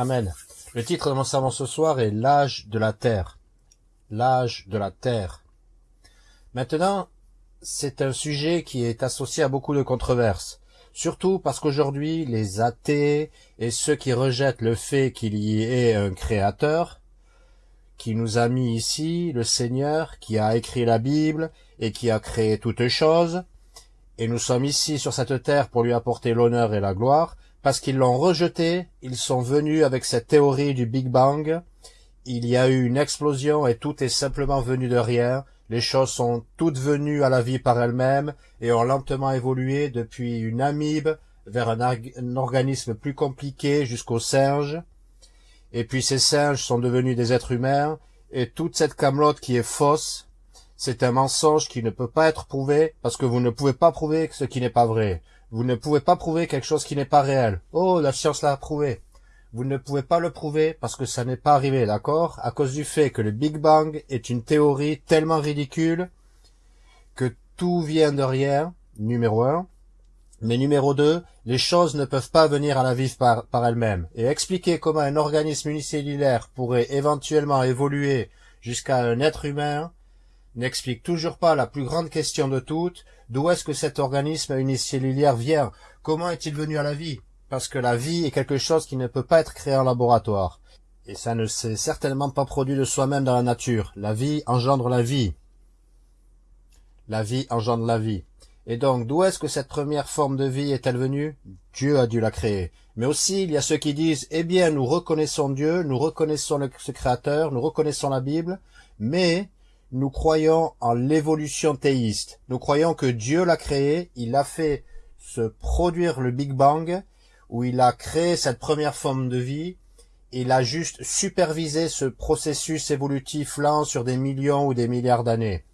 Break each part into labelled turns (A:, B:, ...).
A: Amen. Le titre de mon sermon ce soir est L'âge de la terre. L'âge de la terre. Maintenant, c'est un sujet qui est associé à beaucoup de controverses. Surtout parce qu'aujourd'hui, les athées et ceux qui rejettent le fait qu'il y ait un créateur, qui nous a mis ici, le Seigneur, qui a écrit la Bible et qui a créé toutes choses, et nous sommes ici sur cette terre pour lui apporter l'honneur et la gloire, parce qu'ils l'ont rejeté, ils sont venus avec cette théorie du Big Bang, il y a eu une explosion et tout est simplement venu de rien, les choses sont toutes venues à la vie par elles-mêmes et ont lentement évolué depuis une amibe vers un, organisme plus compliqué jusqu'aux singes, et puis ces singes sont devenus des êtres humains, et toute cette camelote qui est fausse, c'est un mensonge qui ne peut pas être prouvé parce que vous ne pouvez pas prouver ce qui n'est pas vrai. Vous ne pouvez pas prouver quelque chose qui n'est pas réel. Oh, la science l'a prouvé. Vous ne pouvez pas le prouver parce que ça n'est pas arrivé, d'accord? À cause du fait que le Big Bang est une théorie tellement ridicule que tout vient de rien, numéro un. Mais numéro deux, les choses ne peuvent pas venir à la vie par, par elles-mêmes. Et expliquer comment un organisme unicellulaire pourrait éventuellement évoluer jusqu'à un être humain, n'explique toujours pas la plus grande question de toutes, d'où est-ce que cet organisme unicellulaire vient Comment est-il venu à la vie? Parce que la vie est quelque chose qui ne peut pas être créé en laboratoire. Et ça ne s'est certainement pas produit de soi-même dans la nature. La vie engendre la vie. La vie engendre la vie. Et donc, d'où est-ce que cette première forme de vie est-elle venue? Dieu a dû la créer. Mais aussi, il y a ceux qui disent, eh bien, nous reconnaissons Dieu, nous reconnaissons le, ce Créateur, nous reconnaissons la Bible, mais nous croyons en l'évolution théiste. Nous croyons que Dieu l'a créé, il a fait se produire le Big Bang, où il a créé cette première forme de vie, il a juste supervisé ce processus évolutif lent sur des millions ou des milliards d'années.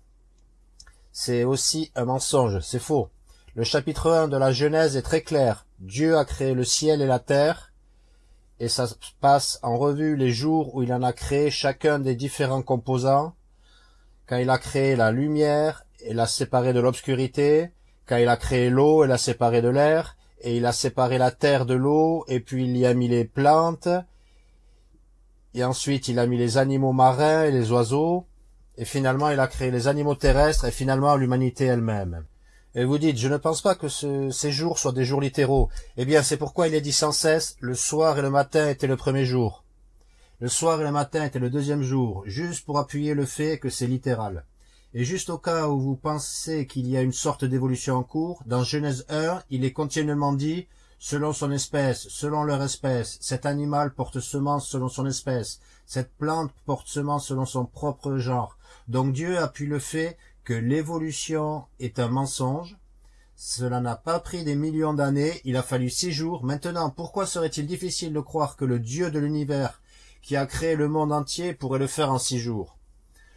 A: C'est aussi un mensonge, c'est faux. Le chapitre 1 de la Genèse est très clair. Dieu a créé le ciel et la terre, et ça passe en revue les jours où il en a créé chacun des différents composants, quand il a créé la lumière et l'a séparée de l'obscurité, quand il a créé l'eau et l'a séparée de l'air, et il a séparé la terre de l'eau, et puis il y a mis les plantes, et ensuite il a mis les animaux marins et les oiseaux, et finalement il a créé les animaux terrestres, et finalement l'humanité elle-même. Et vous dites, je ne pense pas que ce, ces jours soient des jours littéraux. Eh bien, c'est pourquoi il est dit sans cesse, le soir et le matin étaient le premier jour. Le soir et le matin était le deuxième jour, juste pour appuyer le fait que c'est littéral. Et juste au cas où vous pensez qu'il y a une sorte d'évolution en cours, dans Genèse 1, il est continuellement dit selon son espèce, selon leur espèce, cet animal porte semence selon son espèce, cette plante porte semence selon son propre genre. Donc Dieu appuie le fait que l'évolution est un mensonge. Cela n'a pas pris des millions d'années, il a fallu six jours. Maintenant, pourquoi serait-il difficile de croire que le Dieu de l'univers qui a créé le monde entier pourrait le faire en six jours.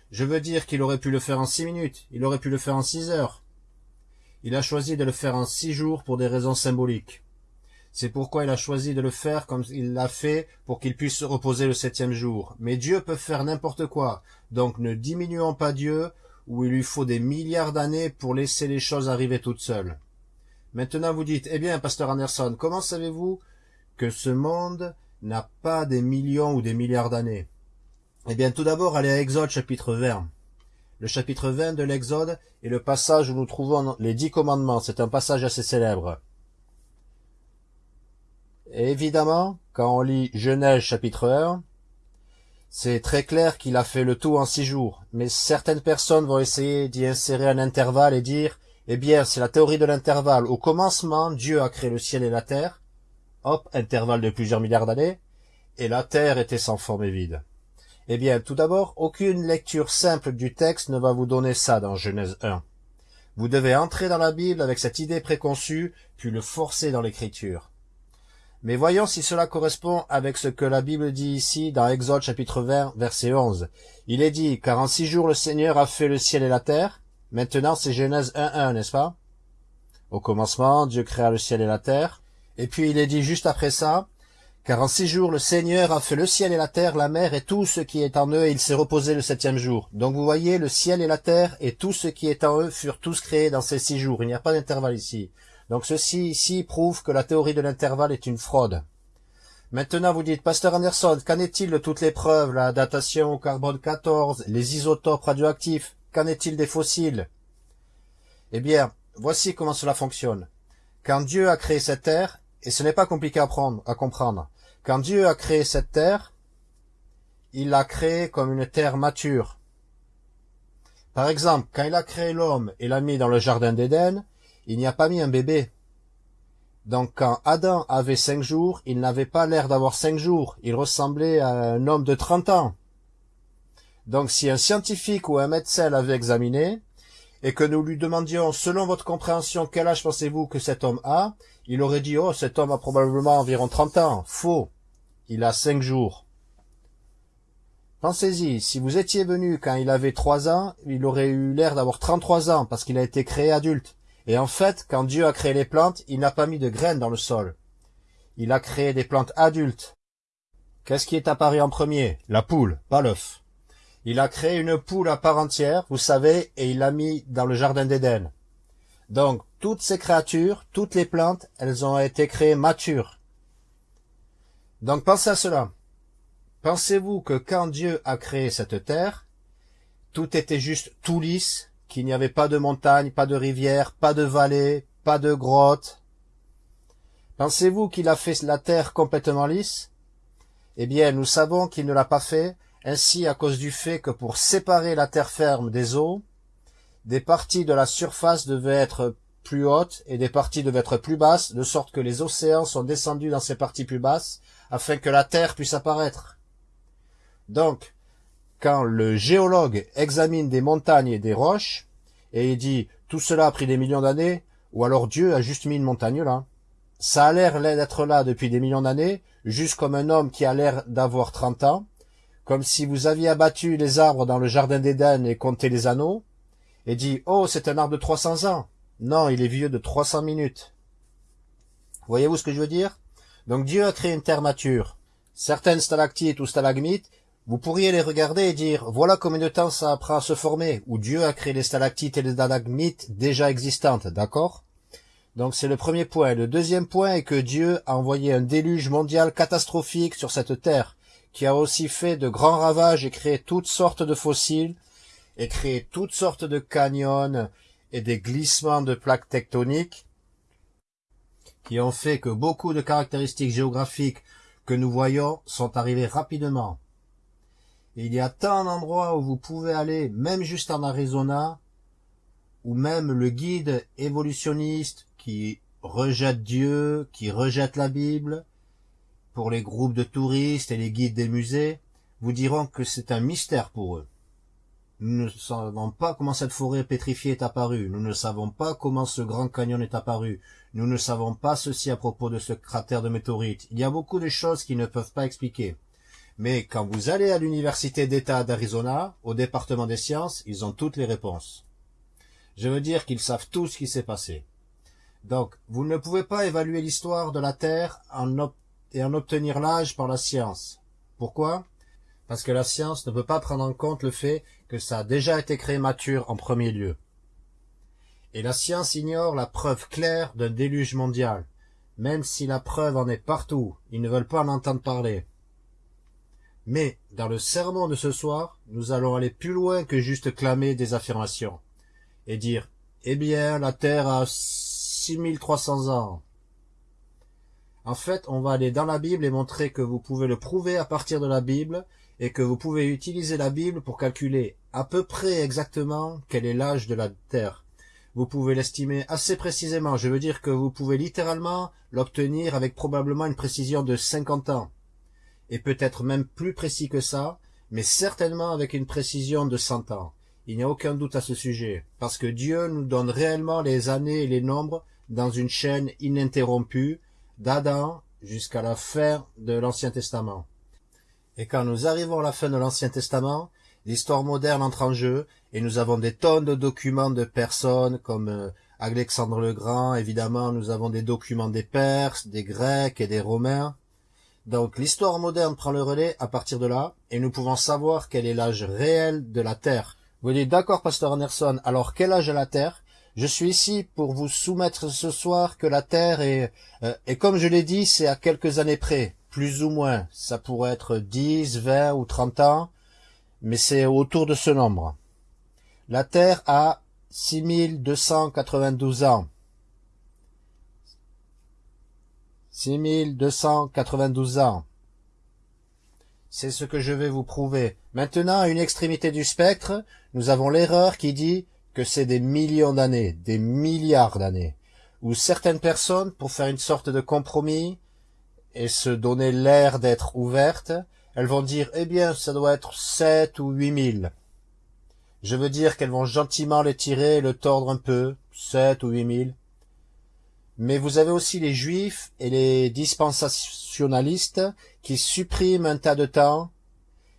A: Je veux dire qu'il aurait pu le faire en six minutes, il aurait pu le faire en six heures. Il a choisi de le faire en six jours pour des raisons symboliques. C'est pourquoi il a choisi de le faire comme il l'a fait pour qu'il puisse se reposer le septième jour. Mais Dieu peut faire n'importe quoi, donc ne diminuons pas Dieu où il lui faut des milliards d'années pour laisser les choses arriver toutes seules. Maintenant vous dites, eh bien, pasteur Anderson, comment savez-vous que ce monde n'a pas des millions ou des milliards d'années Eh bien, tout d'abord, allez à Exode chapitre 20. Le chapitre 20 de l'Exode est le passage où nous trouvons les dix commandements. C'est un passage assez célèbre. Évidemment, quand on lit Genèse chapitre 1, c'est très clair qu'il a fait le tout en six jours. Mais certaines personnes vont essayer d'y insérer un intervalle et dire, eh bien, c'est la théorie de l'intervalle. Au commencement, Dieu a créé le ciel et la terre hop, intervalle de plusieurs milliards d'années, et la Terre était sans forme et vide. Eh bien, tout d'abord, aucune lecture simple du texte ne va vous donner ça dans Genèse 1. Vous devez entrer dans la Bible avec cette idée préconçue, puis le forcer dans l'écriture. Mais voyons si cela correspond avec ce que la Bible dit ici dans Exode chapitre 20, verset 11. Il est dit, car en six jours le Seigneur a fait le ciel et la terre. Maintenant c'est Genèse 1.1, n'est-ce pas? Au commencement, Dieu créa le ciel et la terre. Et puis il est dit juste après ça, car en six jours le Seigneur a fait le ciel et la terre, la mer et tout ce qui est en eux, et il s'est reposé le septième jour. Donc vous voyez, le ciel et la terre et tout ce qui est en eux furent tous créés dans ces six jours. Il n'y a pas d'intervalle ici. Donc ceci ici prouve que la théorie de l'intervalle est une fraude. Maintenant, vous dites, Pasteur Anderson, qu'en est-il de toutes les preuves, la datation au carbone 14, les isotopes radioactifs? Qu'en est-il des fossiles? Eh bien, voici comment cela fonctionne. Quand Dieu a créé cette terre, et ce n'est pas compliqué à, prendre, à comprendre, quand Dieu a créé cette terre, il l'a créée comme une terre mature. Par exemple, quand il a créé l'homme et l'a mis dans le jardin d'Éden, il n'y a pas mis un bébé. Donc quand Adam avait cinq jours, il n'avait pas l'air d'avoir cinq jours, il ressemblait à un homme de trente ans. Donc si un scientifique ou un médecin l'avait examiné, et que nous lui demandions, selon votre compréhension, quel âge pensez-vous que cet homme a, il aurait dit, oh, cet homme a probablement environ 30 ans. Faux. Il a cinq jours. Pensez-y, si vous étiez venu quand il avait trois ans, il aurait eu l'air d'avoir 33 ans parce qu'il a été créé adulte. Et en fait, quand Dieu a créé les plantes, il n'a pas mis de graines dans le sol. Il a créé des plantes adultes. Qu'est-ce qui est apparu en premier? La poule, pas l'œuf. Il a créé une poule à part entière, vous savez, et il l'a mis dans le jardin d'Éden. Donc, toutes ces créatures, toutes les plantes, elles ont été créées matures. Donc, pensez à cela. Pensez-vous que quand Dieu a créé cette terre, tout était juste tout lisse, qu'il n'y avait pas de montagne, pas de rivière, pas de vallée, pas de grotte Pensez-vous qu'il a fait la terre complètement lisse? Eh bien, nous savons qu'il ne l'a pas fait ainsi à cause du fait que pour séparer la terre ferme des eaux, des parties de la surface devaient être plus hautes et des parties devaient être plus basses, de sorte que les océans sont descendus dans ces parties plus basses, afin que la terre puisse apparaître. Donc, quand le géologue examine des montagnes et des roches, et il dit tout cela a pris des millions d'années, ou alors Dieu a juste mis une montagne là. Ça a l'air d'être là depuis des millions d'années, juste comme un homme qui a l'air d'avoir 30 ans, comme si vous aviez abattu les arbres dans le jardin d'Éden et compté les anneaux, et dit « Oh, c'est un arbre de 300 ans !» Non, il est vieux de 300 minutes. Voyez-vous ce que je veux dire? Donc Dieu a créé une terre mature. Certaines stalactites ou stalagmites, vous pourriez les regarder et dire « Voilà combien de temps ça prend à se former » ou Dieu a créé les stalactites et les stalagmites déjà existantes, d'accord? Donc c'est le premier point. Le deuxième point est que Dieu a envoyé un déluge mondial catastrophique sur cette terre qui a aussi fait de grands ravages et créé toutes sortes de fossiles, et créé toutes sortes de canyons et des glissements de plaques tectoniques, qui ont fait que beaucoup de caractéristiques géographiques que nous voyons sont arrivées rapidement. il y a tant d'endroits où vous pouvez aller, même juste en Arizona, où même le guide évolutionniste qui rejette Dieu, qui rejette la Bible, pour les groupes de touristes et les guides des musées, vous diront que c'est un mystère pour eux. Nous ne savons pas comment cette forêt pétrifiée est apparue, nous ne savons pas comment ce grand canyon est apparu, nous ne savons pas ceci à propos de ce cratère de météorites. Il y a beaucoup de choses qui ne peuvent pas expliquer. Mais quand vous allez à l'université d'État d'Arizona, au département des sciences, ils ont toutes les réponses. Je veux dire qu'ils savent tout ce qui s'est passé. Donc, vous ne pouvez pas évaluer l'histoire de la Terre et en obtenir l'âge par la science. Pourquoi? Parce que la science ne peut pas prendre en compte le fait que ça a déjà été créé mature en premier lieu. Et la science ignore la preuve claire d'un déluge mondial, même si la preuve en est partout, ils ne veulent pas en entendre parler. Mais, dans le sermon de ce soir, nous allons aller plus loin que juste clamer des affirmations, et dire, eh bien, la Terre a 6300 ans, en fait, on va aller dans la Bible et montrer que vous pouvez le prouver à partir de la Bible et que vous pouvez utiliser la Bible pour calculer à peu près exactement quel est l'âge de la Terre. Vous pouvez l'estimer assez précisément. Je veux dire que vous pouvez littéralement l'obtenir avec probablement une précision de 50 ans. Et peut-être même plus précis que ça, mais certainement avec une précision de 100 ans. Il n'y a aucun doute à ce sujet, parce que Dieu nous donne réellement les années et les nombres dans une chaîne ininterrompue, d'Adam jusqu'à la fin de l'Ancien Testament. Et quand nous arrivons à la fin de l'Ancien Testament, l'histoire moderne entre en jeu, et nous avons des tonnes de documents de personnes comme euh, Alexandre le Grand, évidemment nous avons des documents des Perses, des Grecs et des Romains. Donc l'histoire moderne prend le relais à partir de là, et nous pouvons savoir quel est l'âge réel de la Terre. Vous dites d'accord, Pasteur Anderson, alors quel âge est la Terre? Je suis ici pour vous soumettre ce soir que la Terre est, euh, et comme je l'ai dit, c'est à quelques années près, plus ou moins. Ça pourrait être 10, 20 ou 30 ans, mais c'est autour de ce nombre. La Terre a 6292 ans. 6292 ans. C'est ce que je vais vous prouver. Maintenant, à une extrémité du spectre, nous avons l'erreur qui dit que c'est des millions d'années, des milliards d'années, où certaines personnes, pour faire une sorte de compromis et se donner l'air d'être ouvertes, elles vont dire, eh bien, ça doit être sept ou huit mille. Je veux dire qu'elles vont gentiment les tirer et le tordre un peu, sept ou huit mille. Mais vous avez aussi les juifs et les dispensationalistes qui suppriment un tas de temps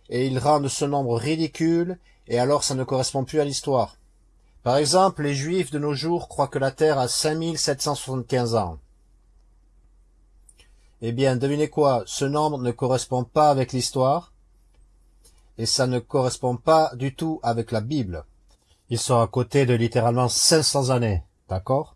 A: et ils rendent ce nombre ridicule et alors ça ne correspond plus à l'histoire. Par exemple, les juifs de nos jours croient que la Terre a 5775 ans. Eh bien, devinez quoi, ce nombre ne correspond pas avec l'histoire et ça ne correspond pas du tout avec la Bible. Ils sont à côté de littéralement 500 années, d'accord?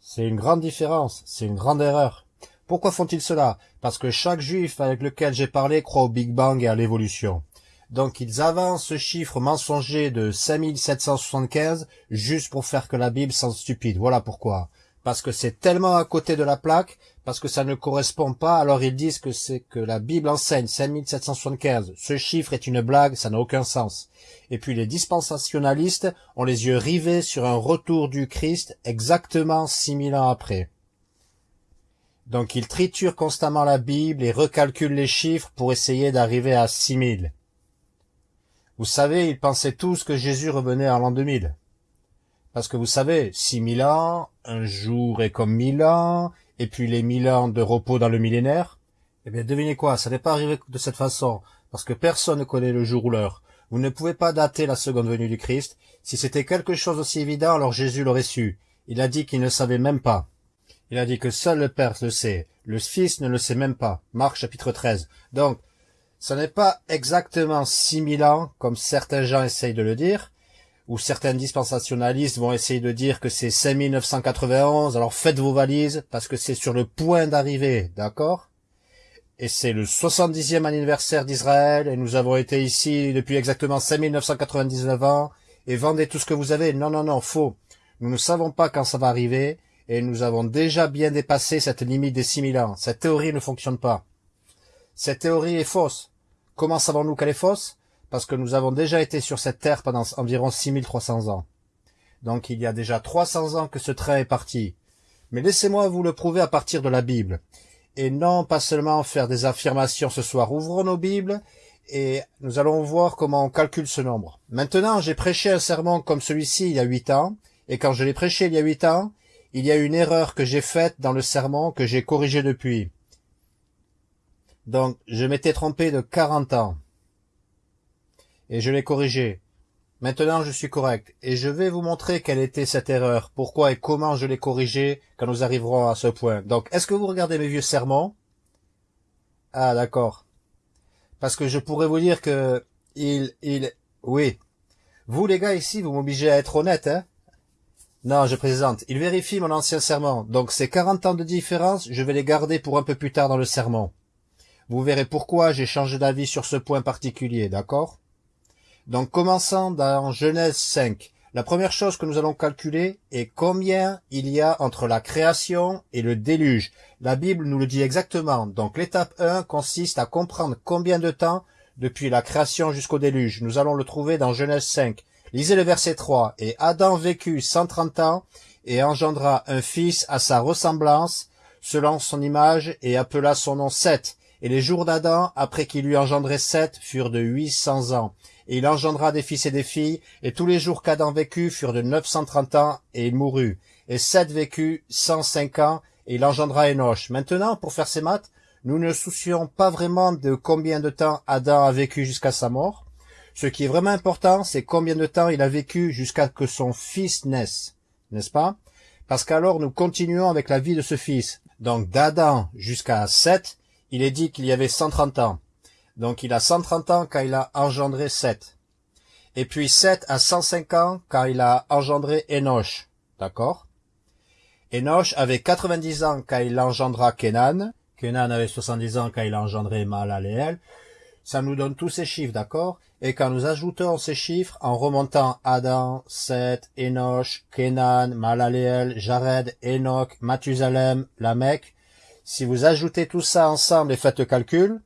A: C'est une grande différence, c'est une grande erreur. Pourquoi font-ils cela? Parce que chaque juif avec lequel j'ai parlé croit au Big Bang et à l'évolution. Donc ils avancent ce chiffre mensonger de 5775 juste pour faire que la Bible semble stupide. Voilà pourquoi parce que c'est tellement à côté de la plaque, parce que ça ne correspond pas, alors ils disent que c'est que la Bible enseigne 5775. Ce chiffre est une blague, ça n'a aucun sens. Et puis les dispensationalistes ont les yeux rivés sur un retour du Christ exactement 6000 ans après. Donc ils triturent constamment la Bible et recalculent les chiffres pour essayer d'arriver à 6000. Vous savez, ils pensaient tous que Jésus revenait en l'an 2000. Parce que vous savez, six mille ans, un jour est comme mille ans, et puis les mille ans de repos dans le millénaire. Eh bien, devinez quoi, ça n'est pas arrivé de cette façon, parce que personne ne connaît le jour ou l'heure. Vous ne pouvez pas dater la seconde venue du Christ. Si c'était quelque chose aussi évident, alors Jésus l'aurait su. Il a dit qu'il ne savait même pas. Il a dit que seul le Père le sait. Le Fils ne le sait même pas. Marc chapitre 13. Donc, ce n'est pas exactement six mille ans, comme certains gens essayent de le dire, où certains dispensationalistes vont essayer de dire que c'est 5991, alors faites vos valises, parce que c'est sur le point d'arriver, d'accord? Et c'est le 70e anniversaire d'Israël, et nous avons été ici depuis exactement 5999 ans, et vendez tout ce que vous avez. Non, non, non, faux. Nous ne savons pas quand ça va arriver, et nous avons déjà bien dépassé cette limite des 6000 ans. Cette théorie ne fonctionne pas. Cette théorie est fausse. Comment savons-nous qu'elle est fausse? Parce que nous avons déjà été sur cette terre pendant environ 6300 ans. Donc il y a déjà 300 ans que ce train est parti. Mais laissez-moi vous le prouver à partir de la Bible. Et non pas seulement faire des affirmations ce soir. Ouvrons nos Bibles et nous allons voir comment on calcule ce nombre. Maintenant, j'ai prêché un sermon comme celui-ci il y a huit ans, et quand je l'ai prêché il y a huit ans, il y a une erreur que j'ai faite dans le sermon que j'ai corrigée depuis. Donc, je m'étais trompé de 40 ans et je l'ai corrigé. Maintenant je suis correct, et je vais vous montrer quelle était cette erreur, pourquoi et comment je l'ai corrigée quand nous arriverons à ce point. Donc, est-ce que vous regardez mes vieux sermons? Ah, d'accord. Parce que je pourrais vous dire que il, il, oui. Vous les gars ici, vous m'obligez à être honnête, hein? Non, je présente. Il vérifie mon ancien serment. Donc ces 40 ans de différence, je vais les garder pour un peu plus tard dans le sermon. Vous verrez pourquoi j'ai changé d'avis sur ce point particulier, d'accord? Donc commençons dans Genèse 5. La première chose que nous allons calculer est combien il y a entre la création et le déluge. La Bible nous le dit exactement. Donc l'étape 1 consiste à comprendre combien de temps depuis la création jusqu'au déluge. Nous allons le trouver dans Genèse 5. Lisez le verset 3. Et Adam vécut 130 ans et engendra un fils à sa ressemblance, selon son image, et appela son nom Seth. Et les jours d'Adam, après qu'il eut engendré Seth, furent de 800 ans il engendra des fils et des filles, et tous les jours qu'Adam vécut furent de neuf cent trente ans, et il mourut. Et Seth vécut cent cinq ans, et il engendra Enoch. Maintenant, pour faire ces maths, nous ne soucions pas vraiment de combien de temps Adam a vécu jusqu'à sa mort. Ce qui est vraiment important, c'est combien de temps il a vécu jusqu'à que son fils naisse. N'est-ce pas? Parce qu'alors nous continuons avec la vie de ce fils. Donc d'Adam jusqu'à Seth, il est dit qu'il y avait cent trente ans. Donc il a 130 ans quand il a engendré Seth. Et puis Seth a 105 ans quand il a engendré Enoch. D'accord? Enoch avait 90 ans quand il engendra Kenan. Kenan avait 70 ans quand il a engendré Mahalaleel. Ça nous donne tous ces chiffres, d'accord? Et quand nous ajoutons ces chiffres en remontant Adam, Seth, Enoch, Kenan, Mahalaleel, Jared, Enoch, Mathusalem, Lamech, si vous ajoutez tout ça ensemble et faites le calcul,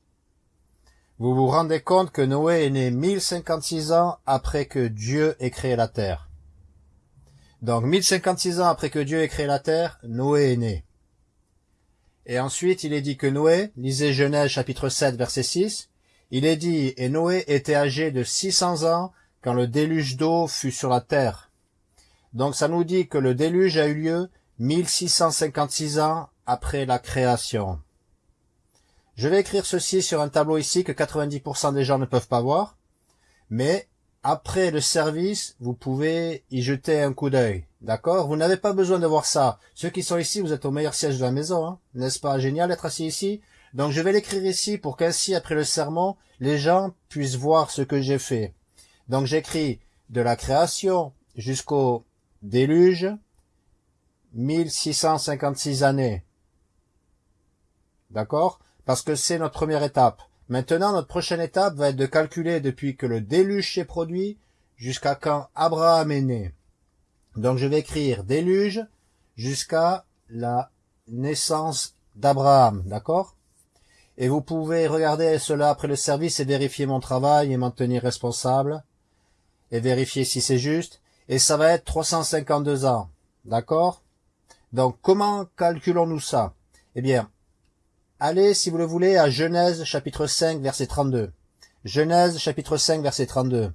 A: vous vous rendez compte que Noé est né 1056 ans après que Dieu ait créé la terre. Donc 1056 ans après que Dieu ait créé la terre, Noé est né. Et ensuite, il est dit que Noé, lisez Genèse chapitre 7 verset 6, il est dit, et Noé était âgé de 600 ans quand le déluge d'eau fut sur la terre. Donc ça nous dit que le déluge a eu lieu 1656 ans après la création. Je vais écrire ceci sur un tableau ici que 90% des gens ne peuvent pas voir, mais après le service, vous pouvez y jeter un coup d'œil. D'accord? Vous n'avez pas besoin de voir ça. Ceux qui sont ici, vous êtes au meilleur siège de la maison. Hein N'est-ce pas? Génial d'être assis ici Donc je vais l'écrire ici pour qu'ainsi, après le sermon, les gens puissent voir ce que j'ai fait. Donc j'écris de la création jusqu'au déluge, 1656 années. D'accord? Parce que c'est notre première étape. Maintenant, notre prochaine étape va être de calculer depuis que le déluge s'est produit jusqu'à quand Abraham est né. Donc je vais écrire déluge jusqu'à la naissance d'Abraham, d'accord? Et vous pouvez regarder cela après le service et vérifier mon travail et m'en tenir responsable et vérifier si c'est juste. Et ça va être 352 ans, d'accord? Donc comment calculons-nous ça? Eh bien, Allez, si vous le voulez, à Genèse chapitre 5 verset 32. Genèse chapitre 5 verset 32.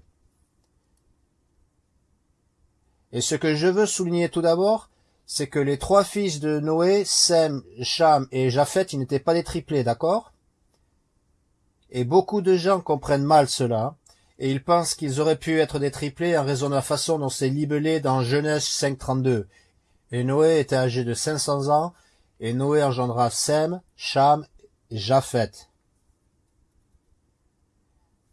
A: Et ce que je veux souligner tout d'abord, c'est que les trois fils de Noé, Sem, Cham et Japhet, ils n'étaient pas des triplés, d'accord? Et beaucoup de gens comprennent mal cela, et ils pensent qu'ils auraient pu être des triplés en raison de la façon dont c'est libellé dans Genèse 5.32. Et Noé était âgé de 500 ans, et Noé engendra Sem, Cham et Japhet.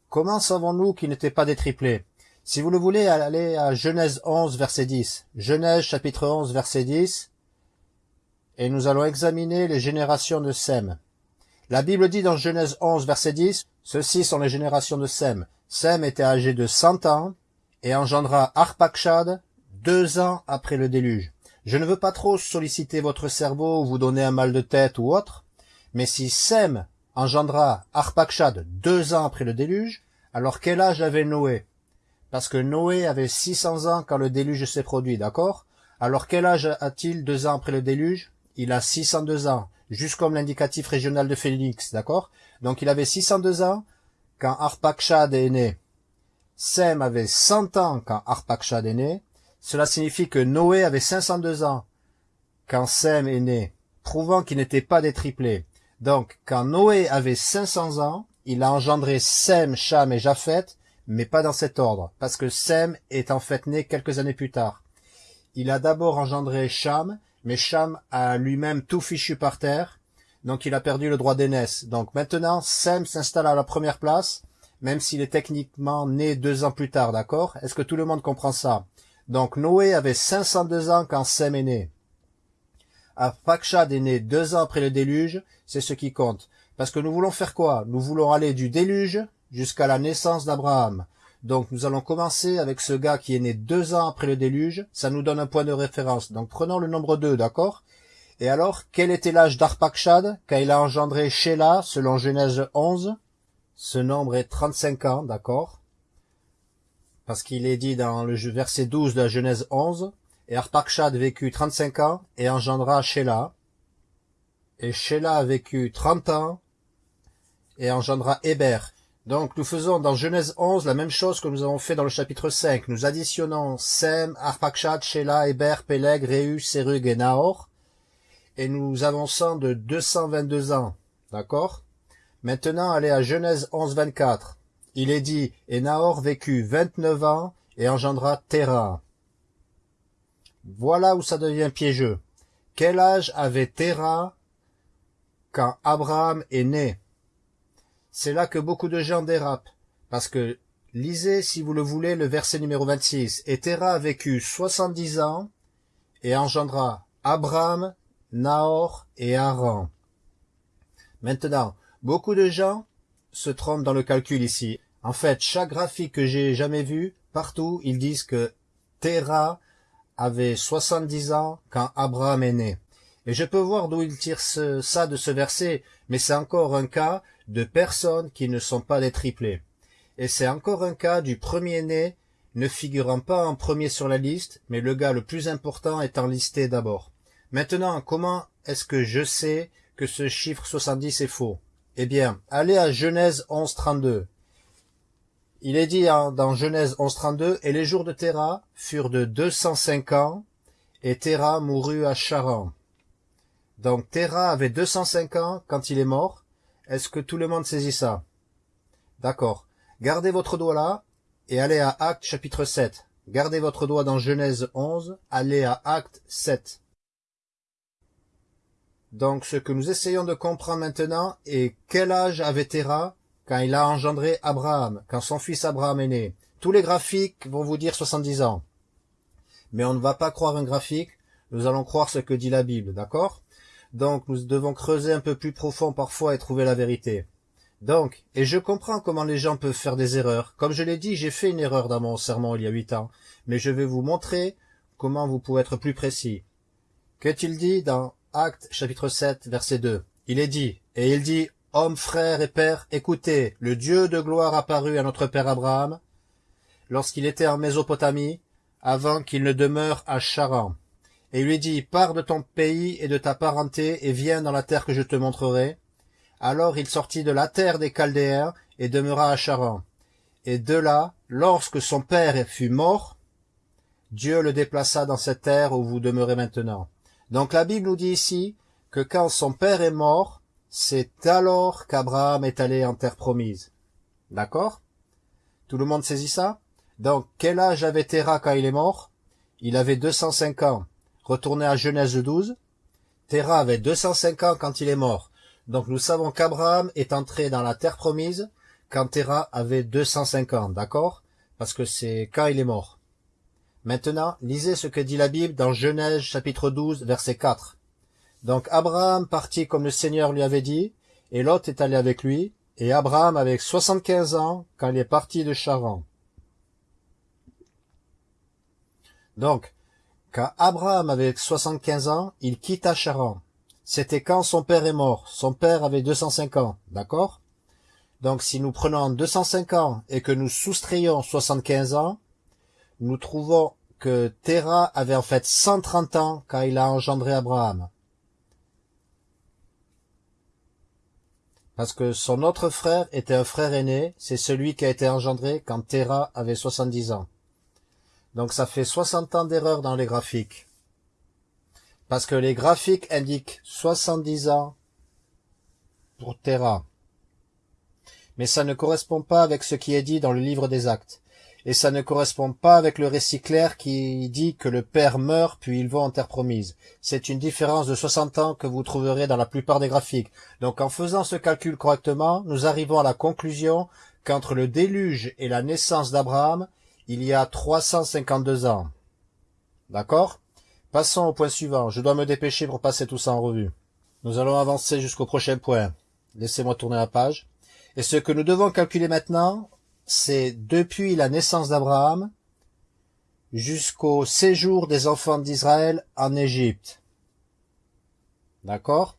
A: Comment savons-nous qu'ils n'étaient pas des triplés? Si vous le voulez, allez à Genèse 11, verset 10. Genèse chapitre 11, verset 10. Et nous allons examiner les générations de Sem. La Bible dit dans Genèse 11, verset 10, Ceux-ci sont les générations de Sem. Sem était âgé de cent ans et engendra Arpakshad deux ans après le déluge. Je ne veux pas trop solliciter votre cerveau ou vous donner un mal de tête ou autre, mais si Sem engendra Arpakshad deux ans après le déluge, alors quel âge avait Noé? Parce que Noé avait 600 ans quand le déluge s'est produit, d'accord? Alors quel âge a-t-il deux ans après le déluge? Il a 602 ans, juste comme l'indicatif régional de Félix, d'accord? Donc il avait 602 ans quand Arpakshad est né. Sem avait 100 ans quand Arpakshad est né, cela signifie que Noé avait 502 ans quand Sem est né, prouvant qu'il n'était pas des triplés. Donc, quand Noé avait 500 ans, il a engendré Sem, Cham et Japhet, mais pas dans cet ordre, parce que Sem est en fait né quelques années plus tard. Il a d'abord engendré Cham, mais Cham a lui-même tout fichu par terre, donc il a perdu le droit d'aînesse. Donc maintenant, Sem s'installe à la première place, même s'il est techniquement né deux ans plus tard, d'accord? Est-ce que tout le monde comprend ça? Donc Noé avait 502 ans quand Sem est né. Arpakshad est né deux ans après le déluge, c'est ce qui compte. Parce que nous voulons faire quoi? Nous voulons aller du déluge jusqu'à la naissance d'Abraham. Donc nous allons commencer avec ce gars qui est né deux ans après le déluge, ça nous donne un point de référence. Donc prenons le nombre 2, d'accord? Et alors, quel était l'âge d'Arpakshad quand il a engendré Sheila, selon Genèse 11 Ce nombre est 35 ans, d'accord? Parce qu'il est dit dans le verset 12 de la Genèse 11, et Arpakshad vécut 35 ans et engendra Sheila, et Sheila a vécu 30 ans et engendra Héber. Donc nous faisons dans Genèse 11 la même chose que nous avons fait dans le chapitre 5. Nous additionnons Sem, Arpakshad, Sheila, Héber, Peleg, Réu, Serug et Nahor, et nous avançons de 222 ans. D'accord? Maintenant, allez à Genèse 11, 24. Il est dit, et Nahor vécut vingt-neuf ans et engendra Terah. Voilà où ça devient piégeux. Quel âge avait Terah quand Abraham est né? C'est là que beaucoup de gens dérapent, parce que lisez, si vous le voulez, le verset numéro 26. Et Terah a vécu soixante-dix ans et engendra Abraham, Nahor et Haran. Maintenant, beaucoup de gens se trompent dans le calcul ici. En fait, chaque graphique que j'ai jamais vu, partout, ils disent que Terah avait 70 ans quand Abraham est né. Et je peux voir d'où ils tirent ça de ce verset, mais c'est encore un cas de personnes qui ne sont pas des triplés. Et c'est encore un cas du premier-né ne figurant pas en premier sur la liste, mais le gars le plus important étant listé d'abord. Maintenant, comment est-ce que je sais que ce chiffre 70 est faux? Eh bien, allez à Genèse 11.32. Il est dit dans Genèse 11.32, « Et les jours de Terah furent de 205 ans, et Terah mourut à Charan. » Donc Terah avait 205 ans quand il est mort. Est-ce que tout le monde saisit ça? D'accord. Gardez votre doigt là et allez à Acte chapitre 7. Gardez votre doigt dans Genèse 11, allez à Acte 7. Donc ce que nous essayons de comprendre maintenant est quel âge avait Terah quand il a engendré Abraham, quand son fils Abraham est né. Tous les graphiques vont vous dire 70 ans. Mais on ne va pas croire un graphique, nous allons croire ce que dit la Bible, d'accord? Donc nous devons creuser un peu plus profond parfois et trouver la vérité. Donc, et je comprends comment les gens peuvent faire des erreurs. Comme je l'ai dit, j'ai fait une erreur dans mon sermon il y a huit ans, mais je vais vous montrer comment vous pouvez être plus précis. Qu'est-il dit dans Actes chapitre 7 verset 2 Il est dit, et il dit, Hommes, frères et pères, écoutez, le Dieu de gloire apparut à notre père Abraham, lorsqu'il était en Mésopotamie, avant qu'il ne demeure à Charan. Et il lui dit, pars de ton pays et de ta parenté, et viens dans la terre que je te montrerai, alors il sortit de la terre des Chaldéens et demeura à Charan. Et de là, lorsque son père fut mort, Dieu le déplaça dans cette terre où vous demeurez maintenant. Donc la Bible nous dit ici que quand son père est mort, c'est alors qu'Abraham est allé en terre promise. D'accord? Tout le monde saisit ça? Donc, quel âge avait Terah quand il est mort? Il avait 205 ans. Retournez à Genèse 12. Terah avait 205 ans quand il est mort. Donc nous savons qu'Abraham est entré dans la terre promise quand Terah avait 205 ans, d'accord? Parce que c'est quand il est mort. Maintenant, lisez ce que dit la Bible dans Genèse chapitre 12, verset 4. Donc Abraham partit comme le Seigneur lui avait dit, et Lot est allé avec lui, et Abraham avait 75 ans quand il est parti de Charan. Donc, quand Abraham avait 75 ans, il quitta Charan. C'était quand son père est mort? Son père avait 205 ans, d'accord? Donc si nous prenons 205 ans et que nous soustrayons 75 ans, nous trouvons que Terah avait en fait 130 ans quand il a engendré Abraham. Parce que son autre frère était un frère aîné, c'est celui qui a été engendré quand Terah avait 70 ans. Donc ça fait 60 ans d'erreur dans les graphiques parce que les graphiques indiquent 70 ans pour Terra. Mais ça ne correspond pas avec ce qui est dit dans le livre des actes. Et ça ne correspond pas avec le récit clair qui dit que le père meurt puis il va en terre promise. C'est une différence de 60 ans que vous trouverez dans la plupart des graphiques. Donc en faisant ce calcul correctement, nous arrivons à la conclusion qu'entre le déluge et la naissance d'Abraham, il y a 352 ans. D'accord? Passons au point suivant. Je dois me dépêcher pour passer tout ça en revue. Nous allons avancer jusqu'au prochain point. Laissez-moi tourner la page. Et ce que nous devons calculer maintenant, c'est depuis la naissance d'Abraham jusqu'au séjour des enfants d'Israël en Égypte. D'accord?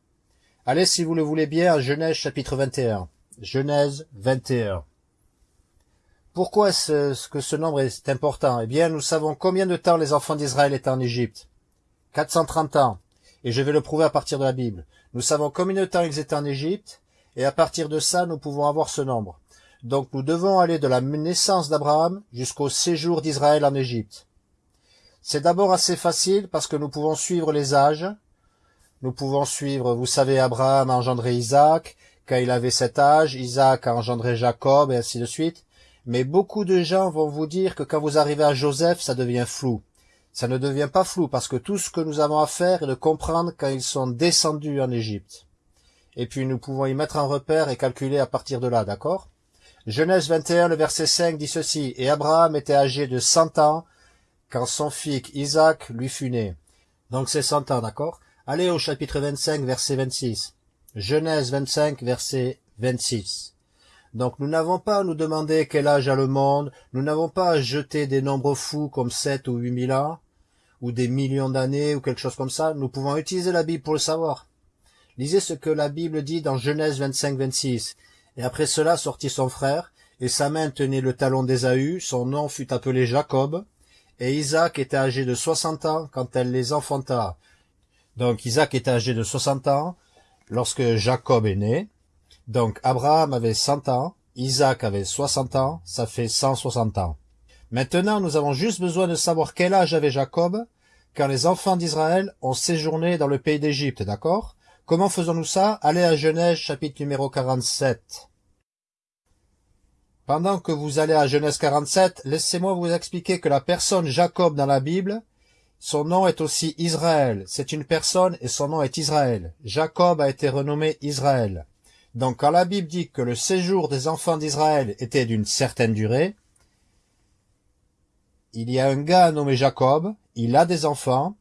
A: Allez, si vous le voulez bien, à Genèse chapitre 21. Genèse 21. Pourquoi est-ce que ce nombre est important? Eh bien, nous savons combien de temps les enfants d'Israël étaient en Égypte. 430 ans, et je vais le prouver à partir de la Bible. Nous savons combien de temps ils étaient en Égypte, et à partir de ça, nous pouvons avoir ce nombre. Donc nous devons aller de la naissance d'Abraham jusqu'au séjour d'Israël en Égypte. C'est d'abord assez facile parce que nous pouvons suivre les âges. Nous pouvons suivre, vous savez, Abraham a engendré Isaac, quand il avait cet âge, Isaac a engendré Jacob, et ainsi de suite. Mais beaucoup de gens vont vous dire que quand vous arrivez à Joseph, ça devient flou ça ne devient pas flou parce que tout ce que nous avons à faire est de comprendre quand ils sont descendus en Égypte. Et puis nous pouvons y mettre un repère et calculer à partir de là, d'accord? Genèse 21, le verset 5 dit ceci, « Et Abraham était âgé de cent ans quand son fils Isaac lui fut né. » Donc c'est cent ans, d'accord? Allez au chapitre 25, verset 26. Genèse 25, verset 26. Donc nous n'avons pas à nous demander quel âge a le monde, nous n'avons pas à jeter des nombres fous comme 7 ou 8000 ans, ou des millions d'années, ou quelque chose comme ça. Nous pouvons utiliser la Bible pour le savoir. Lisez ce que la Bible dit dans Genèse 25, 26. Et après cela sortit son frère, et sa main tenait le talon d'Ésaü, son nom fut appelé Jacob, et Isaac était âgé de soixante ans quand elle les enfanta. Donc Isaac était âgé de soixante ans lorsque Jacob est né. Donc Abraham avait cent ans, Isaac avait soixante ans, ça fait cent soixante ans. Maintenant, nous avons juste besoin de savoir quel âge avait Jacob quand les enfants d'Israël ont séjourné dans le pays d'Égypte, d'accord? Comment faisons-nous ça? Allez à Genèse chapitre numéro 47. Pendant que vous allez à Genèse 47, laissez-moi vous expliquer que la personne Jacob dans la Bible, son nom est aussi Israël. C'est une personne et son nom est Israël. Jacob a été renommé Israël. Donc quand la Bible dit que le séjour des enfants d'Israël était d'une certaine durée, il y a un gars nommé Jacob, il a des enfants,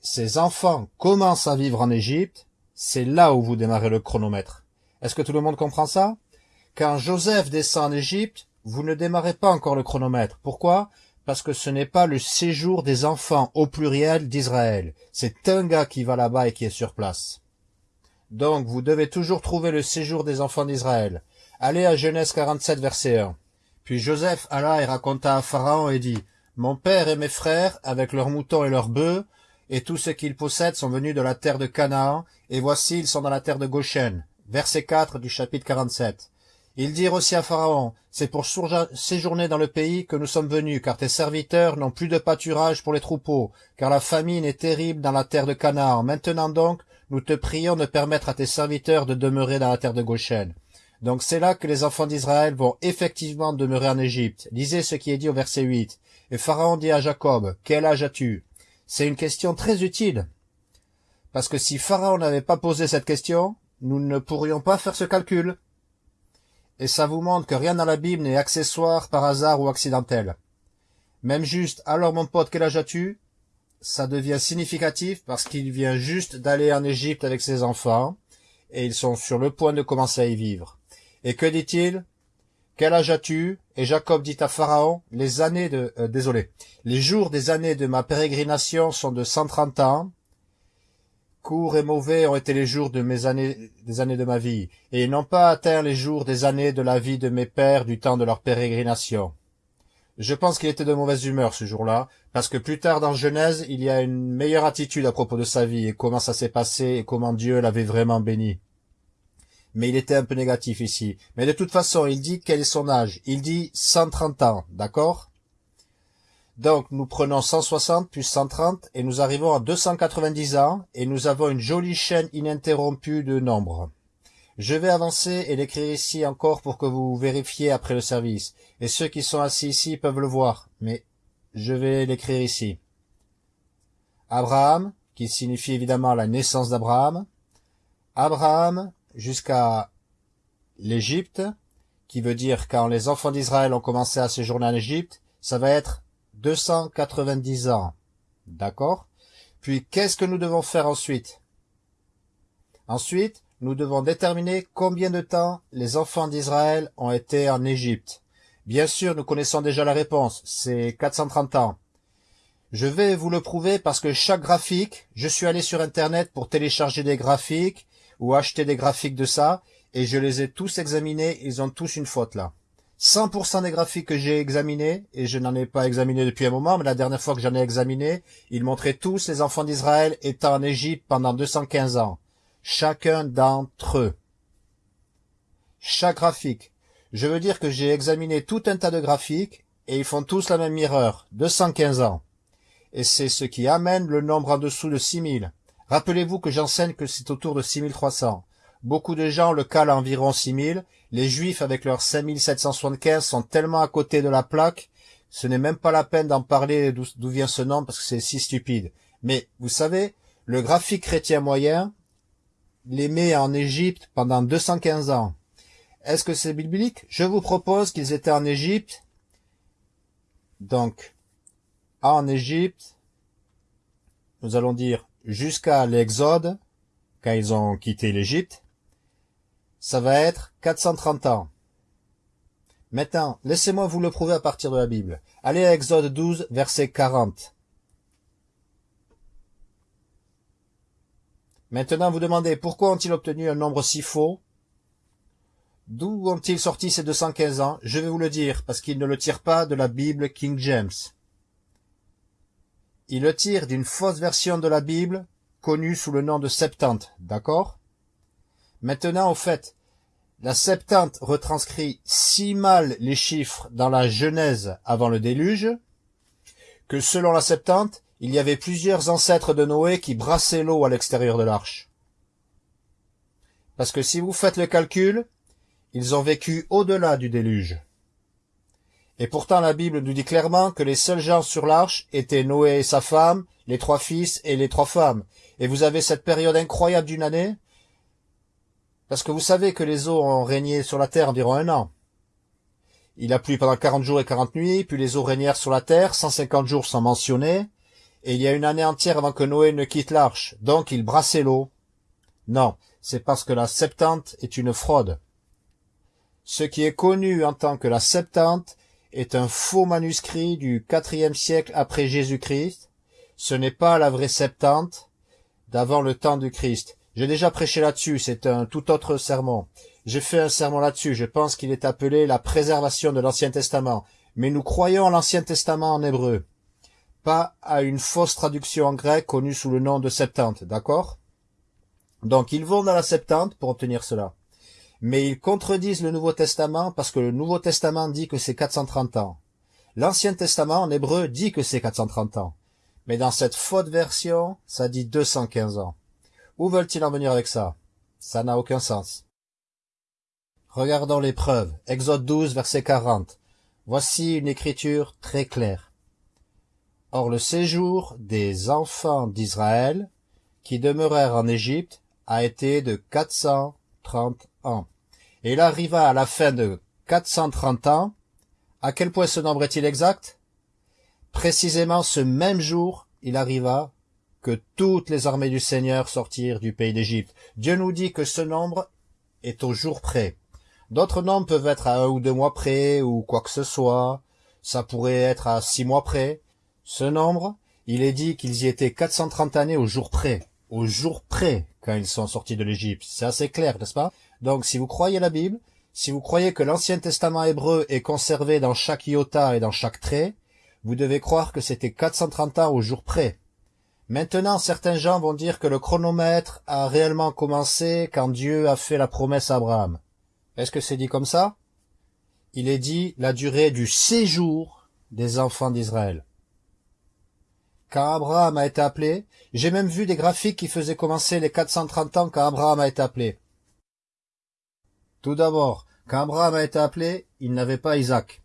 A: ses enfants commencent à vivre en Égypte, c'est là où vous démarrez le chronomètre. Est-ce que tout le monde comprend ça? Quand Joseph descend en Égypte, vous ne démarrez pas encore le chronomètre. Pourquoi? Parce que ce n'est pas le séjour des enfants au pluriel d'Israël. C'est un gars qui va là-bas et qui est sur place. Donc vous devez toujours trouver le séjour des enfants d'Israël. Allez à Genèse 47, verset 1. Puis Joseph alla et raconta à Pharaon et dit, Mon père et mes frères, avec leurs moutons et leurs bœufs, et tout ce qu'ils possèdent sont venus de la terre de Canaan, et voici ils sont dans la terre de Goshen. Verset 4 du chapitre 47. Ils dirent aussi à Pharaon, c'est pour séjourner dans le pays que nous sommes venus, car tes serviteurs n'ont plus de pâturage pour les troupeaux, car la famine est terrible dans la terre de Canaan. Maintenant donc, nous te prions de permettre à tes serviteurs de demeurer dans la terre de Goshen. Donc c'est là que les enfants d'Israël vont effectivement demeurer en Égypte. Lisez ce qui est dit au verset 8. Et Pharaon dit à Jacob, quel âge as-tu? C'est une question très utile. Parce que si Pharaon n'avait pas posé cette question, nous ne pourrions pas faire ce calcul et ça vous montre que rien dans la Bible n'est accessoire, par hasard ou accidentel. Même juste, alors mon pote, quel âge as-tu? Ça devient significatif parce qu'il vient juste d'aller en Égypte avec ses enfants, et ils sont sur le point de commencer à y vivre. Et que dit-il? Quel âge as-tu? Et Jacob dit à Pharaon, les années de... Euh, désolé, les jours des années de ma pérégrination sont de cent trente ans, Courts et mauvais ont été les jours de années, des années de ma vie, et ils n'ont pas atteint les jours des années de la vie de mes pères du temps de leur pérégrination. Je pense qu'il était de mauvaise humeur ce jour-là, parce que plus tard dans Genèse, il y a une meilleure attitude à propos de sa vie et comment ça s'est passé et comment Dieu l'avait vraiment béni. Mais il était un peu négatif ici. Mais de toute façon, il dit quel est son âge. Il dit 130 ans, d'accord? Donc nous prenons 160 plus 130 et nous arrivons à 290 ans et nous avons une jolie chaîne ininterrompue de nombres. Je vais avancer et l'écrire ici encore pour que vous vérifiez après le service. Et ceux qui sont assis ici peuvent le voir, mais je vais l'écrire ici. Abraham, qui signifie évidemment la naissance d'Abraham. Abraham jusqu'à l'Égypte, qui veut dire quand les enfants d'Israël ont commencé à séjourner en Égypte, ça va être 290 ans. D'accord? Puis qu'est-ce que nous devons faire ensuite? Ensuite, nous devons déterminer combien de temps les enfants d'Israël ont été en Égypte. Bien sûr, nous connaissons déjà la réponse, c'est 430 ans. Je vais vous le prouver parce que chaque graphique, je suis allé sur Internet pour télécharger des graphiques ou acheter des graphiques de ça, et je les ai tous examinés, ils ont tous une faute là. 100% des graphiques que j'ai examinés, et je n'en ai pas examiné depuis un moment, mais la dernière fois que j'en ai examiné, ils montraient tous les enfants d'Israël étant en Égypte pendant 215 ans. Chacun d'entre eux. Chaque graphique. Je veux dire que j'ai examiné tout un tas de graphiques, et ils font tous la même erreur. 215 ans. Et c'est ce qui amène le nombre en dessous de 6000. Rappelez-vous que j'enseigne que c'est autour de 6300. Beaucoup de gens le calent à environ 6000. Les Juifs, avec leurs 5775, sont tellement à côté de la plaque, ce n'est même pas la peine d'en parler d'où vient ce nom, parce que c'est si stupide. Mais, vous savez, le graphique chrétien moyen les met en Égypte pendant 215 ans. Est-ce que c'est biblique? Je vous propose qu'ils étaient en Égypte. Donc, en Égypte, nous allons dire jusqu'à l'Exode, quand ils ont quitté l'Égypte, ça va être 430 ans. Maintenant, laissez-moi vous le prouver à partir de la Bible. Allez à Exode 12, verset 40. Maintenant, vous demandez, pourquoi ont-ils obtenu un nombre si faux? D'où ont-ils sorti ces 215 ans? Je vais vous le dire, parce qu'ils ne le tirent pas de la Bible King James. Ils le tirent d'une fausse version de la Bible, connue sous le nom de Septante, d'accord? Maintenant, au fait, la Septante retranscrit si mal les chiffres dans la Genèse avant le déluge, que selon la Septante, il y avait plusieurs ancêtres de Noé qui brassaient l'eau à l'extérieur de l'arche. Parce que si vous faites le calcul, ils ont vécu au-delà du déluge. Et pourtant la Bible nous dit clairement que les seuls gens sur l'arche étaient Noé et sa femme, les trois fils et les trois femmes. Et vous avez cette période incroyable d'une année, parce que vous savez que les eaux ont régné sur la terre environ un an. Il a plu pendant quarante jours et quarante nuits, puis les eaux régnèrent sur la terre, cent cinquante jours sans mentionner, et il y a une année entière avant que Noé ne quitte l'arche, donc il brassait l'eau. Non, c'est parce que la Septante est une fraude. Ce qui est connu en tant que la Septante est un faux manuscrit du quatrième siècle après Jésus-Christ. Ce n'est pas la vraie Septante d'avant le temps du Christ. J'ai déjà prêché là-dessus, c'est un tout autre sermon. J'ai fait un sermon là-dessus, je pense qu'il est appelé la préservation de l'Ancien Testament. Mais nous croyons à l'Ancien Testament en hébreu, pas à une fausse traduction en grec connue sous le nom de Septante, d'accord? Donc ils vont dans la Septante pour obtenir cela mais ils contredisent le Nouveau Testament parce que le Nouveau Testament dit que c'est 430 ans. L'Ancien Testament en hébreu dit que c'est 430 ans. Mais dans cette faute version, ça dit 215 ans. Où veulent-ils en venir avec ça? Ça n'a aucun sens. Regardons les preuves. Exode 12, verset 40. Voici une écriture très claire. Or le séjour des enfants d'Israël, qui demeurèrent en Égypte, a été de 430 Et il arriva à la fin de 430 ans. À quel point ce nombre est-il exact? Précisément ce même jour, il arriva que toutes les armées du Seigneur sortirent du pays d'Égypte. Dieu nous dit que ce nombre est au jour près. D'autres nombres peuvent être à un ou deux mois près, ou quoi que ce soit. Ça pourrait être à six mois près. Ce nombre, il est dit qu'ils y étaient 430 années au jour près. Au jour près, quand ils sont sortis de l'Égypte. C'est assez clair, n'est-ce pas? Donc si vous croyez la Bible, si vous croyez que l'Ancien Testament hébreu est conservé dans chaque iota et dans chaque trait, vous devez croire que c'était 430 ans au jour près. Maintenant, certains gens vont dire que le chronomètre a réellement commencé quand Dieu a fait la promesse à Abraham. Est-ce que c'est dit comme ça? Il est dit la durée du séjour des enfants d'Israël. Quand Abraham a été appelé, j'ai même vu des graphiques qui faisaient commencer les 430 ans quand Abraham a été appelé. Tout d'abord, quand Abraham a été appelé, il n'avait pas Isaac.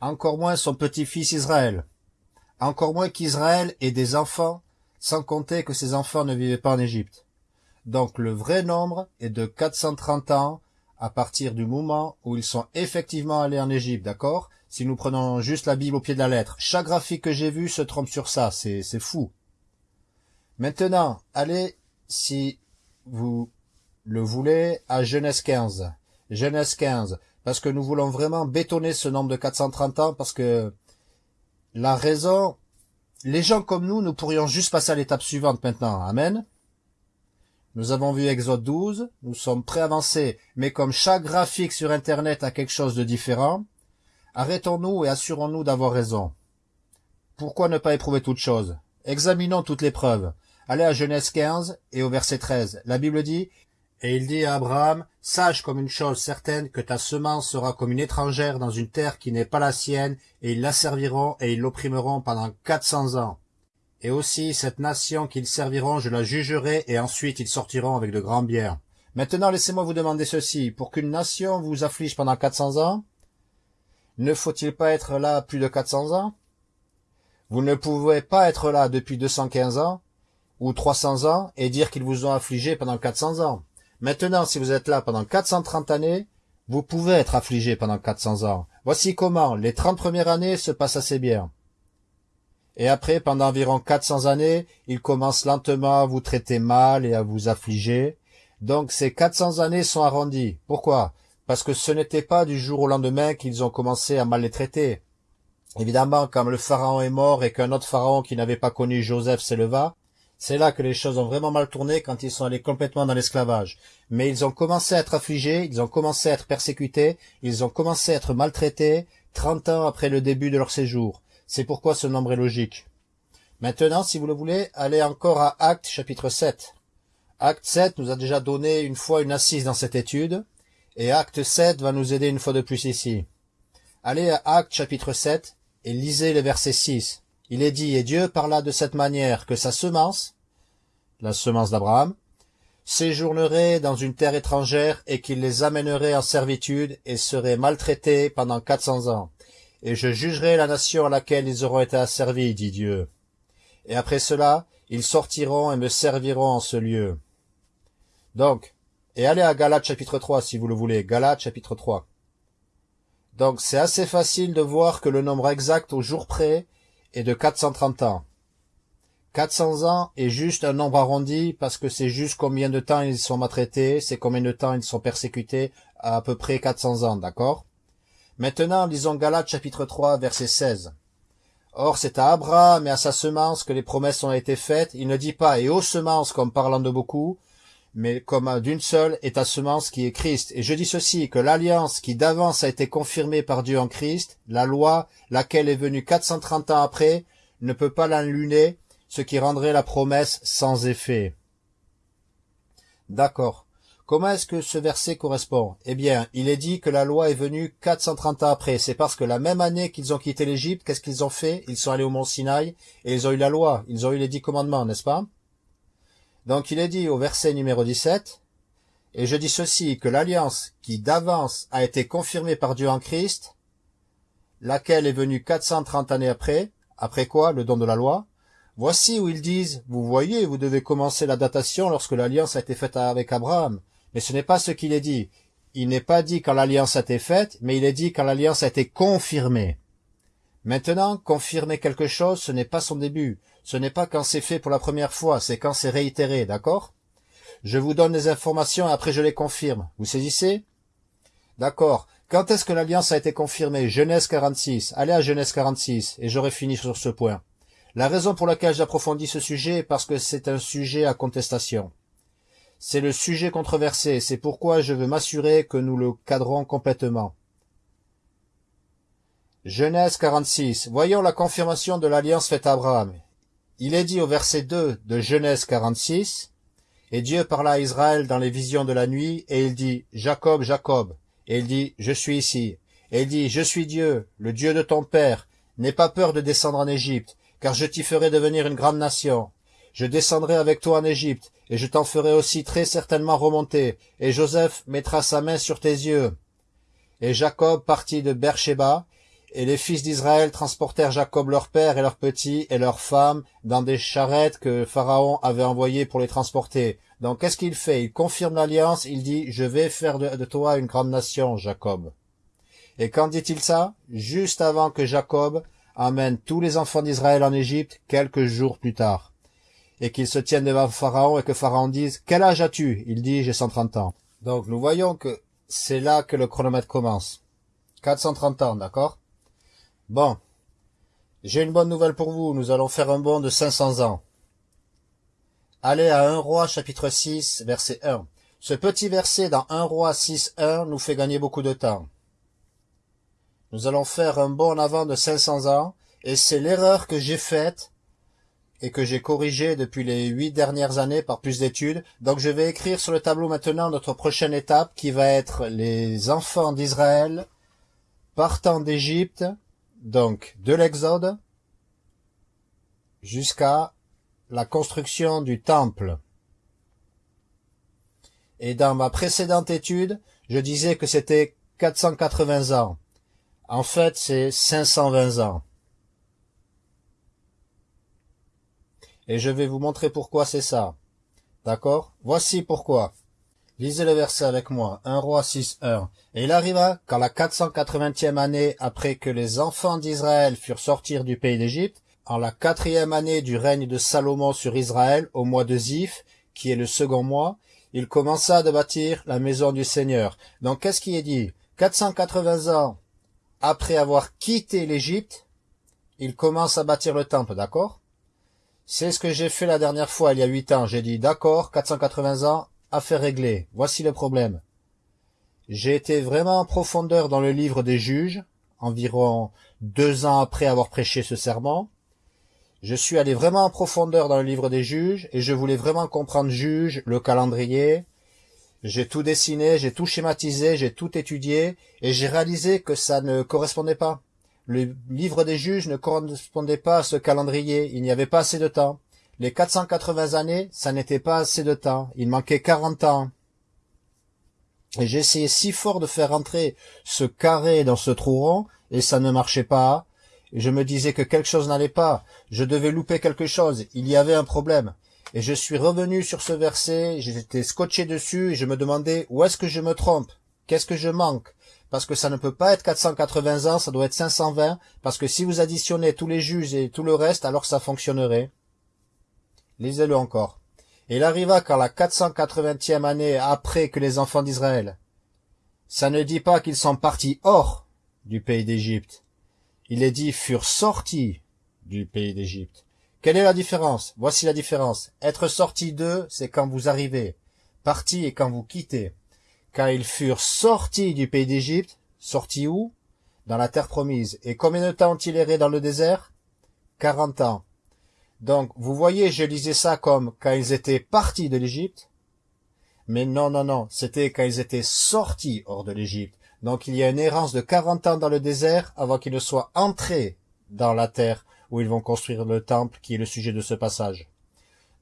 A: Encore moins son petit-fils Israël. Encore moins qu'Israël ait des enfants, sans compter que ses enfants ne vivaient pas en Égypte. Donc le vrai nombre est de 430 ans à partir du moment où ils sont effectivement allés en Égypte, d'accord? Si nous prenons juste la Bible au pied de la lettre. Chaque graphique que j'ai vu se trompe sur ça, c'est fou. Maintenant, allez, si vous le voulait à Genèse 15. Genèse 15. Parce que nous voulons vraiment bétonner ce nombre de 430 ans parce que la raison, les gens comme nous, nous pourrions juste passer à l'étape suivante maintenant. Amen. Nous avons vu Exode 12, nous sommes très avancés, mais comme chaque graphique sur Internet a quelque chose de différent, arrêtons-nous et assurons-nous d'avoir raison. Pourquoi ne pas éprouver toute chose? Examinons toutes les preuves. Allez à Genèse 15 et au verset 13. La Bible dit, et il dit à Abraham, Sache comme une chose certaine que ta semence sera comme une étrangère dans une terre qui n'est pas la sienne, et ils la serviront et ils l'opprimeront pendant quatre cents ans. Et aussi cette nation qu'ils serviront, je la jugerai, et ensuite ils sortiront avec de grands biens. Maintenant laissez-moi vous demander ceci, pour qu'une nation vous afflige pendant quatre cents ans, ne faut-il pas être là plus de quatre cents ans? Vous ne pouvez pas être là depuis deux cent quinze ans, ou trois cents ans, et dire qu'ils vous ont affligé pendant quatre cents ans. Maintenant, si vous êtes là pendant 430 années, vous pouvez être affligé pendant 400 ans. Voici comment les 30 premières années se passent assez bien. Et après, pendant environ 400 années, il commence lentement à vous traiter mal et à vous affliger. Donc ces 400 années sont arrondies. Pourquoi? Parce que ce n'était pas du jour au lendemain qu'ils ont commencé à mal les traiter. Évidemment, quand le pharaon est mort et qu'un autre pharaon qui n'avait pas connu Joseph s'éleva, c'est là que les choses ont vraiment mal tourné quand ils sont allés complètement dans l'esclavage. Mais ils ont commencé à être affligés, ils ont commencé à être persécutés, ils ont commencé à être maltraités, 30 ans après le début de leur séjour. C'est pourquoi ce nombre est logique. Maintenant, si vous le voulez, allez encore à Acte chapitre 7. Acte 7 nous a déjà donné une fois une assise dans cette étude, et Acte 7 va nous aider une fois de plus ici. Allez à Acte chapitre 7 et lisez le verset 6. Il est dit, et Dieu parla de cette manière que sa semence, la semence d'Abraham, séjournerait dans une terre étrangère et qu'il les amènerait en servitude et serait maltraités pendant quatre cents ans. Et je jugerai la nation à laquelle ils auront été asservis, dit Dieu. Et après cela, ils sortiront et me serviront en ce lieu. Donc, et allez à Galates chapitre 3 si vous le voulez, Galates chapitre 3. Donc c'est assez facile de voir que le nombre exact au jour près et de 430 ans. 400 ans est juste un nombre arrondi parce que c'est juste combien de temps ils sont maltraités, c'est combien de temps ils sont persécutés, à, à peu près 400 ans, d'accord? Maintenant, lisons Galates chapitre 3, verset 16. Or, c'est à Abraham et à sa semence que les promesses ont été faites. Il ne dit pas « et aux semences » comme parlant de beaucoup, mais comme d'une seule est ta semence qui est Christ. Et je dis ceci, que l'alliance qui d'avance a été confirmée par Dieu en Christ, la loi, laquelle est venue 430 ans après, ne peut pas l'enluner, ce qui rendrait la promesse sans effet. D'accord. Comment est-ce que ce verset correspond? Eh bien, il est dit que la loi est venue 430 ans après. C'est parce que la même année qu'ils ont quitté l'Égypte, qu'est-ce qu'ils ont fait? Ils sont allés au mont Sinaï et ils ont eu la loi, ils ont eu les dix commandements, n'est-ce pas? Donc il est dit au verset numéro 17, Et je dis ceci, que l'alliance qui d'avance a été confirmée par Dieu en Christ, laquelle est venue 430 années après, après quoi le don de la loi, voici où ils disent, vous voyez, vous devez commencer la datation lorsque l'alliance a été faite avec Abraham. Mais ce n'est pas ce qu'il est dit. Il n'est pas dit quand l'alliance a été faite, mais il est dit quand l'alliance a été confirmée. Maintenant, confirmer quelque chose, ce n'est pas son début. Ce n'est pas quand c'est fait pour la première fois, c'est quand c'est réitéré, d'accord? Je vous donne les informations et après je les confirme. Vous saisissez? D'accord. Quand est-ce que l'alliance a été confirmée? Genèse 46. Allez à Genèse 46 et j'aurai fini sur ce point. La raison pour laquelle j'approfondis ce sujet est parce que c'est un sujet à contestation. C'est le sujet controversé, c'est pourquoi je veux m'assurer que nous le cadrons complètement. Genèse 46. Voyons la confirmation de l'alliance faite à Abraham. Il est dit au verset 2 de Genèse 46, Et Dieu parla à Israël dans les visions de la nuit, et il dit, Jacob, Jacob. Et il dit, Je suis ici. Et il dit, Je suis Dieu, le Dieu de ton père. N'aie pas peur de descendre en Égypte, car je t'y ferai devenir une grande nation. Je descendrai avec toi en Égypte, et je t'en ferai aussi très certainement remonter, et Joseph mettra sa main sur tes yeux. Et Jacob partit de et les fils d'Israël transportèrent Jacob leur père et leurs petits et leurs femmes dans des charrettes que Pharaon avait envoyées pour les transporter. Donc qu'est-ce qu'il fait? Il confirme l'alliance, il dit « Je vais faire de, toi une grande nation, Jacob ». Et quand dit-il ça? Juste avant que Jacob amène tous les enfants d'Israël en Égypte quelques jours plus tard. Et qu'ils se tiennent devant Pharaon et que Pharaon dise « Quel âge as-tu » Il dit « J'ai 130 ans ». Donc nous voyons que c'est là que le chronomètre commence. 430 ans, d'accord? Bon, j'ai une bonne nouvelle pour vous, nous allons faire un bond de 500 ans. Allez à 1 roi chapitre 6 verset 1. Ce petit verset dans 1 roi 6 1 nous fait gagner beaucoup de temps. Nous allons faire un bond en avant de 500 ans et c'est l'erreur que j'ai faite et que j'ai corrigée depuis les huit dernières années par plus d'études. Donc je vais écrire sur le tableau maintenant notre prochaine étape qui va être les enfants d'Israël partant d'Égypte donc de l'Exode jusqu'à la construction du temple. Et dans ma précédente étude, je disais que c'était 480 ans. En fait, c'est 520 ans. Et je vais vous montrer pourquoi c'est ça. D'accord? Voici pourquoi. Lisez le verset avec moi, 1 roi 6, 1. Et il arriva, quand la 480e année après que les enfants d'Israël furent sortis du pays d'Égypte, en la quatrième année du règne de Salomon sur Israël, au mois de Ziph, qui est le second mois, il commença de bâtir la maison du Seigneur. Donc qu'est-ce qui est dit? 480 ans après avoir quitté l'Égypte, il commence à bâtir le temple, d'accord? C'est ce que j'ai fait la dernière fois, il y a huit ans. J'ai dit, d'accord, 480 ans, affaire réglée. Voici le problème. J'ai été vraiment en profondeur dans le livre des juges, environ deux ans après avoir prêché ce serment. Je suis allé vraiment en profondeur dans le livre des juges, et je voulais vraiment comprendre juge, le calendrier, j'ai tout dessiné, j'ai tout schématisé, j'ai tout étudié, et j'ai réalisé que ça ne correspondait pas. Le livre des juges ne correspondait pas à ce calendrier, il n'y avait pas assez de temps. Les 480 années, ça n'était pas assez de temps, il manquait 40 ans. Et essayé si fort de faire entrer ce carré dans ce trou rond, et ça ne marchait pas. Et je me disais que quelque chose n'allait pas, je devais louper quelque chose, il y avait un problème. Et je suis revenu sur ce verset, j'étais scotché dessus et je me demandais où est-ce que je me trompe? Qu'est-ce que je manque? Parce que ça ne peut pas être 480 ans, ça doit être 520, parce que si vous additionnez tous les juges et tout le reste, alors ça fonctionnerait. Lisez-le encore. Il arriva quand la 480e année après que les enfants d'Israël. Ça ne dit pas qu'ils sont partis hors du pays d'Égypte. Il est dit furent sortis du pays d'Égypte. Quelle est la différence? Voici la différence. Être sorti d'eux, c'est quand vous arrivez. Parti est quand vous quittez. Quand ils furent sortis du pays d'Égypte, sortis où? Dans la terre promise. Et combien de temps ont-ils erré dans le désert? Quarante ans. Donc, vous voyez, je lisais ça comme quand ils étaient partis de l'Égypte. Mais non, non, non, c'était quand ils étaient sortis hors de l'Égypte. Donc il y a une errance de quarante ans dans le désert avant qu'ils ne soient entrés dans la terre où ils vont construire le temple qui est le sujet de ce passage.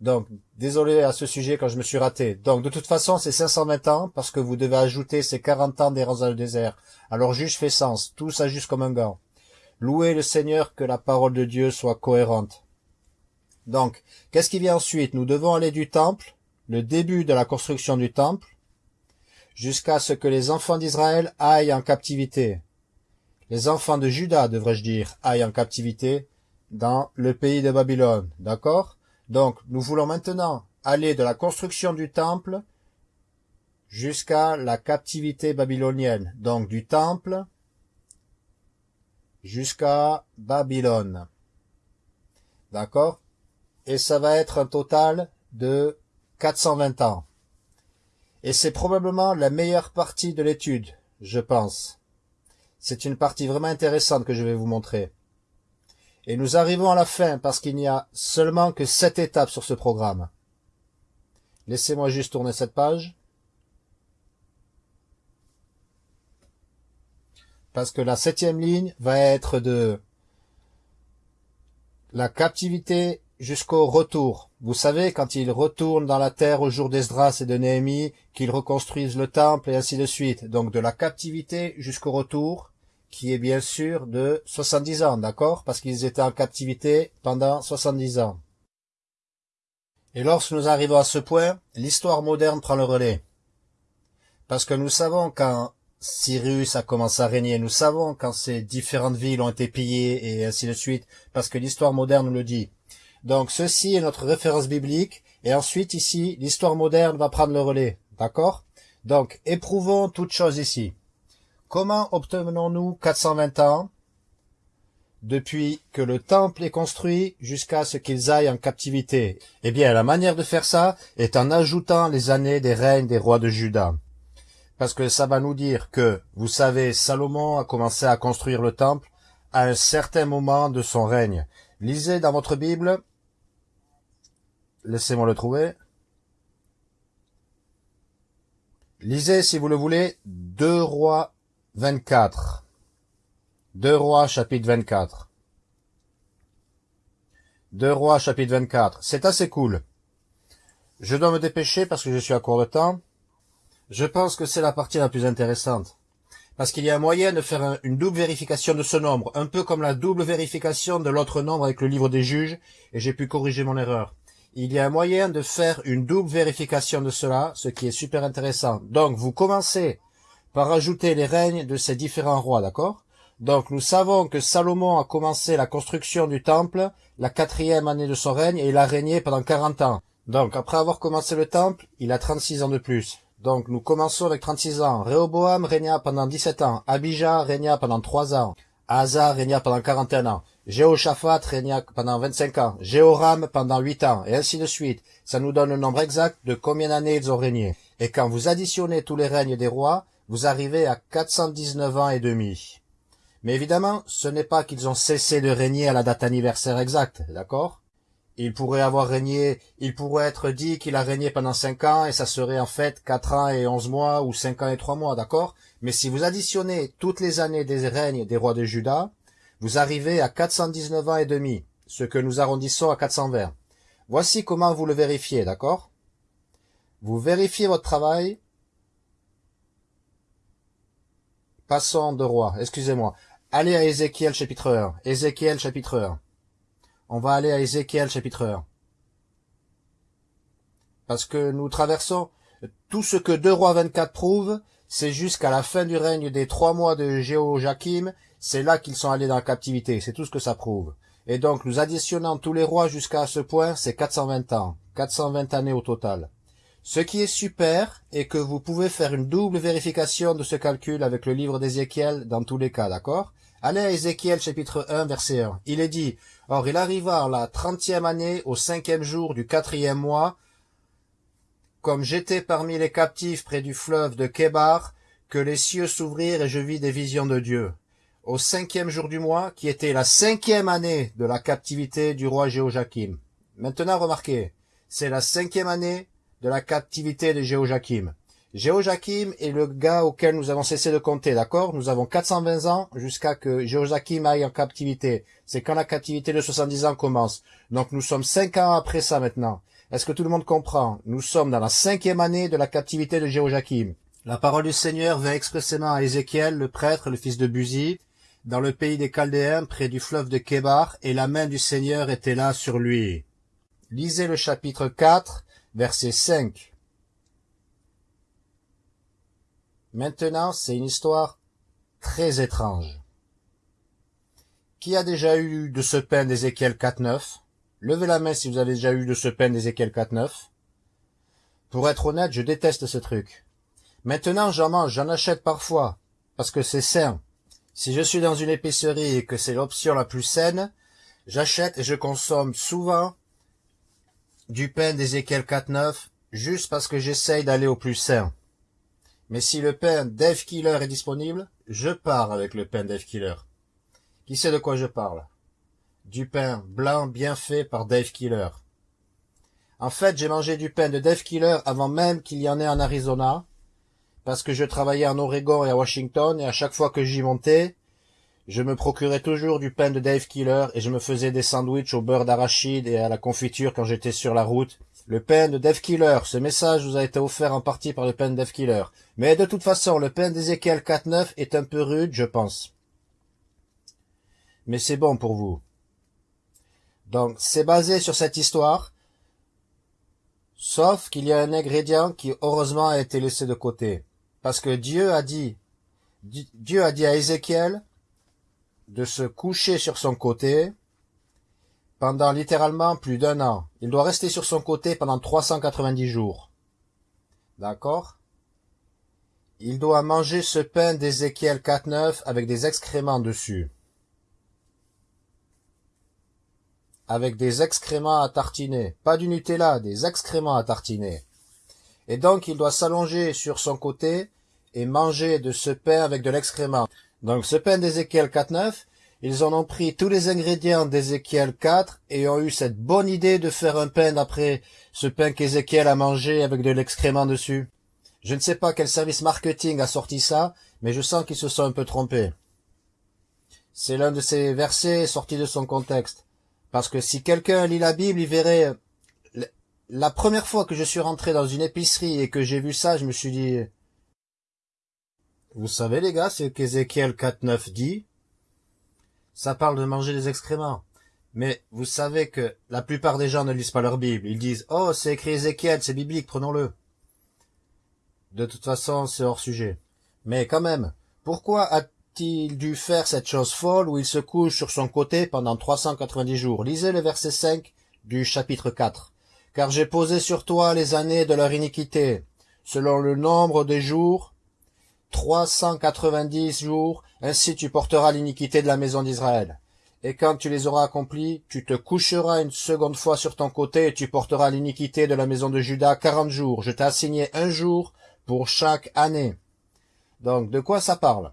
A: Donc, désolé à ce sujet quand je me suis raté. Donc, de toute façon, c'est 520 ans parce que vous devez ajouter ces 40 ans d'errance dans le désert. Alors, juge fait sens. Tout s'ajuste comme un gant. Louez le Seigneur que la parole de Dieu soit cohérente. Donc, qu'est-ce qui vient ensuite? Nous devons aller du temple, le début de la construction du temple, jusqu'à ce que les enfants d'Israël aillent en captivité. Les enfants de Juda, devrais-je dire, aillent en captivité, dans le pays de Babylone. D'accord? Donc, nous voulons maintenant aller de la construction du temple jusqu'à la captivité babylonienne. Donc, du temple jusqu'à Babylone. D'accord? Et ça va être un total de 420 ans. Et c'est probablement la meilleure partie de l'étude, je pense. C'est une partie vraiment intéressante que je vais vous montrer. Et nous arrivons à la fin parce qu'il n'y a seulement que sept étapes sur ce programme. Laissez-moi juste tourner cette page. Parce que la septième ligne va être de la captivité jusqu'au retour. Vous savez, quand ils retournent dans la terre au jour d'Esdras et de Néhémie, qu'ils reconstruisent le temple et ainsi de suite. Donc de la captivité jusqu'au retour, qui est bien sûr de 70 ans, d'accord? Parce qu'ils étaient en captivité pendant 70 ans. Et lorsque nous arrivons à ce point, l'histoire moderne prend le relais. Parce que nous savons quand Cyrus a commencé à régner, nous savons quand ces différentes villes ont été pillées et ainsi de suite, parce que l'histoire moderne nous le dit. Donc ceci est notre référence biblique, et ensuite ici, l'histoire moderne va prendre le relais, d'accord? Donc éprouvons toute chose ici. Comment obtenons-nous 420 ans? Depuis que le temple est construit jusqu'à ce qu'ils aillent en captivité Eh bien, la manière de faire ça est en ajoutant les années des règnes des rois de Juda. Parce que ça va nous dire que, vous savez, Salomon a commencé à construire le temple à un certain moment de son règne. Lisez dans votre Bible, laissez-moi le trouver. Lisez, si vous le voulez, deux rois 24. Deux Rois chapitre 24. Deux Rois chapitre 24. C'est assez cool. Je dois me dépêcher parce que je suis à court de temps. Je pense que c'est la partie la plus intéressante. Parce qu'il y a un moyen de faire une double vérification de ce nombre, un peu comme la double vérification de l'autre nombre avec le livre des juges, et j'ai pu corriger mon erreur. Il y a un moyen de faire une double vérification de cela, ce qui est super intéressant. Donc, vous commencez par ajouter les règnes de ces différents rois, d'accord? Donc nous savons que Salomon a commencé la construction du temple la quatrième année de son règne et il a régné pendant quarante ans. Donc, après avoir commencé le temple, il a 36 ans de plus. Donc, nous commençons avec 36 ans. Rehoboam régna pendant 17 ans. Abijah régna pendant 3 ans. Asa régna pendant 41 ans. Jéhoshaphat régna pendant 25 ans. Jéhoram pendant 8 ans. Et ainsi de suite. Ça nous donne le nombre exact de combien d'années ils ont régné. Et quand vous additionnez tous les règnes des rois, vous arrivez à 419 ans et demi. Mais évidemment, ce n'est pas qu'ils ont cessé de régner à la date anniversaire exacte, d'accord? Il pourrait avoir régné, il pourrait être dit qu'il a régné pendant cinq ans et ça serait en fait quatre ans et onze mois ou cinq ans et trois mois, d'accord? Mais si vous additionnez toutes les années des règnes des rois de Juda, vous arrivez à 419 ans et demi, ce que nous arrondissons à 420. Voici comment vous le vérifiez, d'accord? Vous vérifiez votre travail. Passons de roi, excusez-moi. Allez à Ézéchiel chapitre 1. Ézéchiel chapitre 1. On va aller à Ézéchiel chapitre 1. Parce que nous traversons tout ce que 2 rois 24 prouve, c'est jusqu'à la fin du règne des trois mois de Jéhojakim, c'est là qu'ils sont allés dans la captivité, c'est tout ce que ça prouve. Et donc nous additionnons tous les rois jusqu'à ce point, c'est 420 ans, 420 années au total. Ce qui est super est que vous pouvez faire une double vérification de ce calcul avec le livre d'Ézéchiel dans tous les cas, d'accord? Allez à Ézéchiel chapitre 1 verset 1. Il est dit, Or il arriva la trentième année au cinquième jour du quatrième mois, comme j'étais parmi les captifs près du fleuve de Kébar, que les cieux s'ouvrirent et je vis des visions de Dieu. Au cinquième jour du mois, qui était la cinquième année de la captivité du roi Jéhojakim. Maintenant remarquez, c'est la cinquième année de la captivité de Jéhojakim est le gars auquel nous avons cessé de compter, d'accord? Nous avons 420 ans jusqu'à que Jéhojakim aille en captivité. C'est quand la captivité de 70 ans commence. Donc nous sommes cinq ans après ça maintenant. Est-ce que tout le monde comprend? Nous sommes dans la cinquième année de la captivité de Jéhojakim. La parole du Seigneur vint expressément à Ézéchiel, le prêtre, le fils de Buzi, dans le pays des Chaldéens, près du fleuve de Kébar, et la main du Seigneur était là sur lui. Lisez le chapitre 4, verset 5. Maintenant, c'est une histoire très étrange. Qui a déjà eu de ce pain d'Ézéchiel 4.9 Levez la main si vous avez déjà eu de ce pain d'Ézéchiel 4.9. Pour être honnête, je déteste ce truc. Maintenant, j'en mange, j'en achète parfois, parce que c'est sain. Si je suis dans une épicerie et que c'est l'option la plus saine, j'achète et je consomme souvent du pain d'Ézéchiel 4.9 juste parce que j'essaye d'aller au plus sain. Mais si le pain Dave Killer est disponible, je pars avec le pain Dave Killer. Qui sait de quoi je parle? Du pain blanc bien fait par Dave Killer. En fait, j'ai mangé du pain de Dave Killer avant même qu'il y en ait en Arizona, parce que je travaillais en Oregon et à Washington, et à chaque fois que j'y montais, je me procurais toujours du pain de Dave Killer et je me faisais des sandwichs au beurre d'arachide et à la confiture quand j'étais sur la route. Le pain de Dave Killer, ce message vous a été offert en partie par le pain de Dave Killer. Mais de toute façon, le pain d'Ezekiel 4.9 est un peu rude, je pense. Mais c'est bon pour vous. Donc, c'est basé sur cette histoire, sauf qu'il y a un ingrédient qui heureusement a été laissé de côté. Parce que Dieu a dit, Dieu a dit à Ézéchiel, de se coucher sur son côté pendant littéralement plus d'un an. Il doit rester sur son côté pendant 390 jours. D'accord? Il doit manger ce pain d'Ézéchiel 4.9 avec des excréments dessus. Avec des excréments à tartiner. Pas du Nutella, des excréments à tartiner. Et donc il doit s'allonger sur son côté et manger de ce pain avec de l'excrément. Donc ce pain d'Ézéchiel 4.9, ils en ont pris tous les ingrédients d'Ézéchiel 4 et ont eu cette bonne idée de faire un pain d'après ce pain qu'Ézéchiel a mangé avec de l'excrément dessus. Je ne sais pas quel service marketing a sorti ça, mais je sens qu'ils se sont un peu trompés. C'est l'un de ces versets sortis de son contexte. Parce que si quelqu'un lit la Bible, il verrait... La première fois que je suis rentré dans une épicerie et que j'ai vu ça, je me suis dit, vous savez les gars, ce qu'Ézéchiel 4.9 dit, ça parle de manger des excréments. Mais vous savez que la plupart des gens ne lisent pas leur Bible. Ils disent « Oh, c'est écrit Ézéchiel, c'est biblique, prenons-le. » De toute façon, c'est hors sujet. Mais quand même, pourquoi a-t-il dû faire cette chose folle où il se couche sur son côté pendant 390 jours? Lisez le verset 5 du chapitre 4. Car j'ai posé sur toi les années de leur iniquité, selon le nombre des jours, trois cent quatre-vingt-dix jours, ainsi tu porteras l'iniquité de la maison d'Israël. Et quand tu les auras accomplis, tu te coucheras une seconde fois sur ton côté et tu porteras l'iniquité de la maison de Judas quarante jours. Je t'ai assigné un jour pour chaque année. Donc, de quoi ça parle?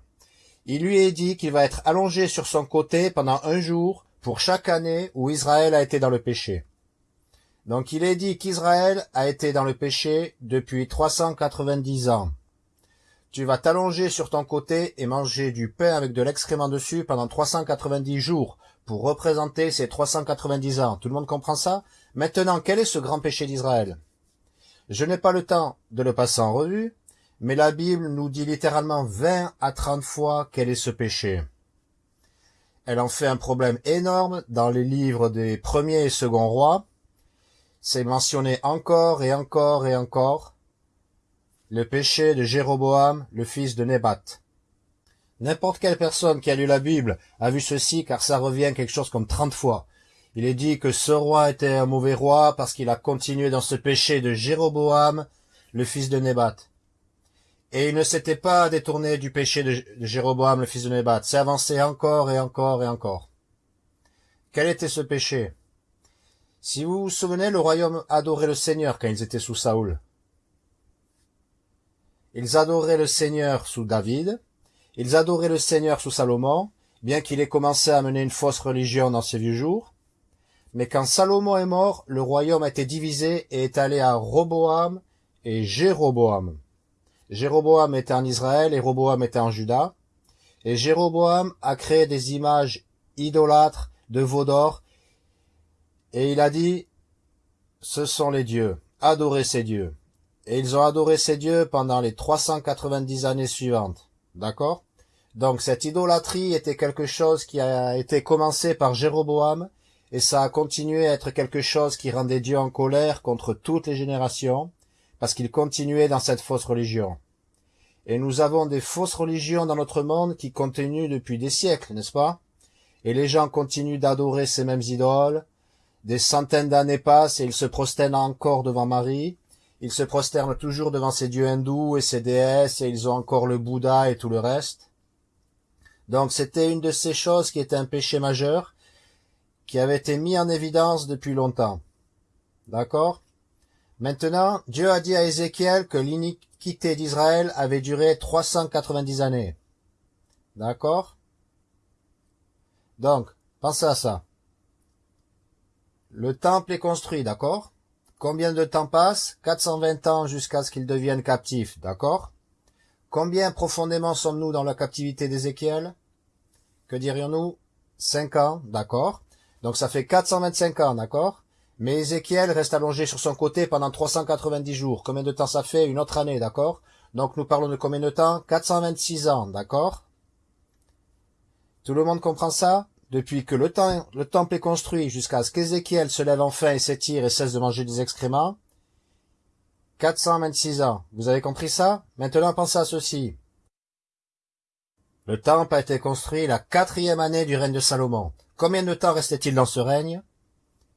A: Il lui est dit qu'il va être allongé sur son côté pendant un jour pour chaque année où Israël a été dans le péché. Donc il est dit qu'Israël a été dans le péché depuis 390 ans. Tu vas t'allonger sur ton côté et manger du pain avec de l'excrément dessus pendant 390 jours pour représenter ces 390 ans. Tout le monde comprend ça? Maintenant, quel est ce grand péché d'Israël? Je n'ai pas le temps de le passer en revue, mais la Bible nous dit littéralement 20 à 30 fois quel est ce péché. Elle en fait un problème énorme dans les livres des premiers et seconds rois. C'est mentionné encore et encore et encore le péché de Jéroboam, le fils de Nébat. N'importe quelle personne qui a lu la Bible a vu ceci car ça revient quelque chose comme trente fois. Il est dit que ce roi était un mauvais roi parce qu'il a continué dans ce péché de Jéroboam, le fils de Nébat. Et il ne s'était pas détourné du péché de Jéroboam, le fils de Nébat. C'est avancé encore et encore et encore. Quel était ce péché? Si vous vous souvenez, le royaume adorait le Seigneur quand ils étaient sous Saoul. Ils adoraient le Seigneur sous David, ils adoraient le Seigneur sous Salomon, bien qu'il ait commencé à mener une fausse religion dans ses vieux jours. Mais quand Salomon est mort, le royaume a été divisé et est allé à Roboam et Jéroboam. Jéroboam était en Israël et Roboam était en Juda. Et Jéroboam a créé des images idolâtres de veau d'or. Et il a dit, ce sont les dieux, adorez ces dieux. Et ils ont adoré ces dieux pendant les 390 années suivantes. D'accord? Donc cette idolâtrie était quelque chose qui a été commencé par Jéroboam, et ça a continué à être quelque chose qui rendait Dieu en colère contre toutes les générations, parce qu'il continuait dans cette fausse religion. Et nous avons des fausses religions dans notre monde qui continuent depuis des siècles, n'est-ce pas? Et les gens continuent d'adorer ces mêmes idoles. Des centaines d'années passent et ils se prosternent encore devant Marie. Ils se prosternent toujours devant ces dieux hindous et ces déesses et ils ont encore le Bouddha et tout le reste. Donc c'était une de ces choses qui était un péché majeur, qui avait été mis en évidence depuis longtemps. D'accord? Maintenant, Dieu a dit à Ézéchiel que l'iniquité d'Israël avait duré 390 années. D'accord? Donc, pensez à ça. Le temple est construit, d'accord? Combien de temps passe? 420 ans jusqu'à ce qu'ils deviennent captifs, d'accord? Combien profondément sommes-nous dans la captivité d'Ézéchiel? Que dirions-nous? 5 ans, d'accord? Donc ça fait 425 ans, d'accord? Mais Ézéchiel reste allongé sur son côté pendant 390 jours. Combien de temps ça fait? Une autre année, d'accord? Donc nous parlons de combien de temps? 426 ans, d'accord? Tout le monde comprend ça? Depuis que le, temps, le temple est construit jusqu'à ce qu'Ézéchiel se lève enfin et s'étire et cesse de manger des excréments, 426 ans. Vous avez compris ça? Maintenant pensez à ceci. Le temple a été construit la quatrième année du règne de Salomon. Combien de temps restait-il dans ce règne?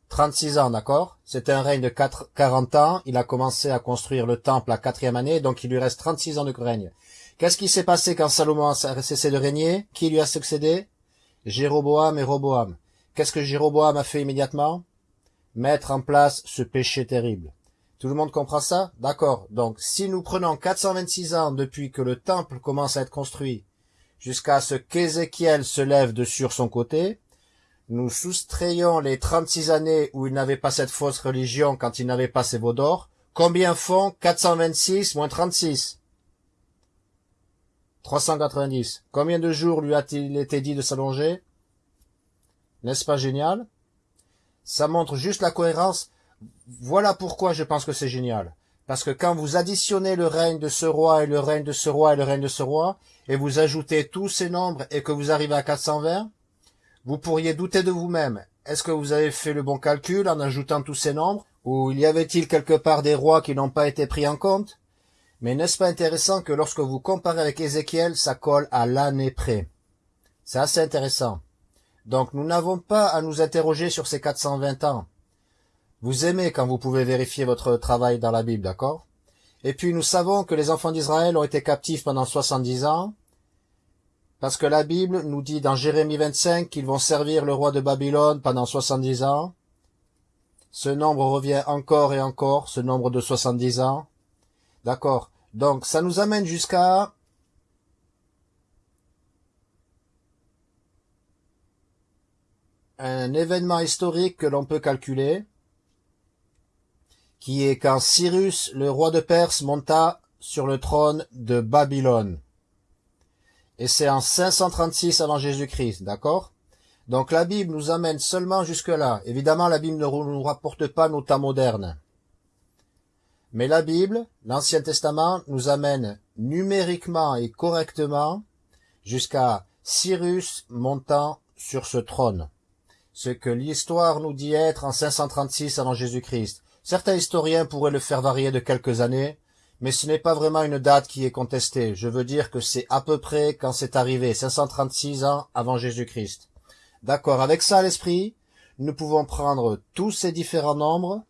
A: 36 ans, d'accord? C'était un règne de 4, 40 ans. Il a commencé à construire le temple la quatrième année, donc il lui reste 36 ans de règne. Qu'est-ce qui s'est passé quand Salomon a cessé de régner? Qui lui a succédé? Jéroboam et Roboam. Qu'est-ce que Jéroboam a fait immédiatement? Mettre en place ce péché terrible. Tout le monde comprend ça? D'accord. Donc, si nous prenons 426 ans depuis que le temple commence à être construit, jusqu'à ce qu'Ézéchiel se lève de sur son côté, nous soustrayons les 36 années où il n'avait pas cette fausse religion quand il n'avait pas ses veaux d'or, combien font 426 moins 36 390. Combien de jours lui a-t-il été dit de s'allonger? N'est-ce pas génial? Ça montre juste la cohérence. Voilà pourquoi je pense que c'est génial. Parce que quand vous additionnez le règne de ce roi et le règne de ce roi et le règne de ce roi, et vous ajoutez tous ces nombres et que vous arrivez à 420, vous pourriez douter de vous-même. Est-ce que vous avez fait le bon calcul en ajoutant tous ces nombres? Ou y avait-il quelque part des rois qui n'ont pas été pris en compte? Mais n'est-ce pas intéressant que lorsque vous comparez avec Ézéchiel, ça colle à l'année près? C'est assez intéressant. Donc nous n'avons pas à nous interroger sur ces 420 ans. Vous aimez quand vous pouvez vérifier votre travail dans la Bible, d'accord? Et puis nous savons que les enfants d'Israël ont été captifs pendant 70 ans, parce que la Bible nous dit dans Jérémie 25 qu'ils vont servir le roi de Babylone pendant 70 ans. Ce nombre revient encore et encore, ce nombre de 70 ans. D'accord Donc ça nous amène jusqu'à un événement historique que l'on peut calculer, qui est quand Cyrus, le roi de Perse, monta sur le trône de Babylone. Et c'est en 536 avant Jésus-Christ, d'accord? Donc la Bible nous amène seulement jusque-là. Évidemment, la Bible ne nous rapporte pas nos temps modernes. Mais la Bible, l'Ancien Testament, nous amène numériquement et correctement jusqu'à Cyrus montant sur ce trône. Ce que l'histoire nous dit être en 536 avant Jésus-Christ. Certains historiens pourraient le faire varier de quelques années, mais ce n'est pas vraiment une date qui est contestée. Je veux dire que c'est à peu près quand c'est arrivé, 536 ans avant Jésus-Christ. D'accord, avec ça à l'esprit, nous pouvons prendre tous ces différents nombres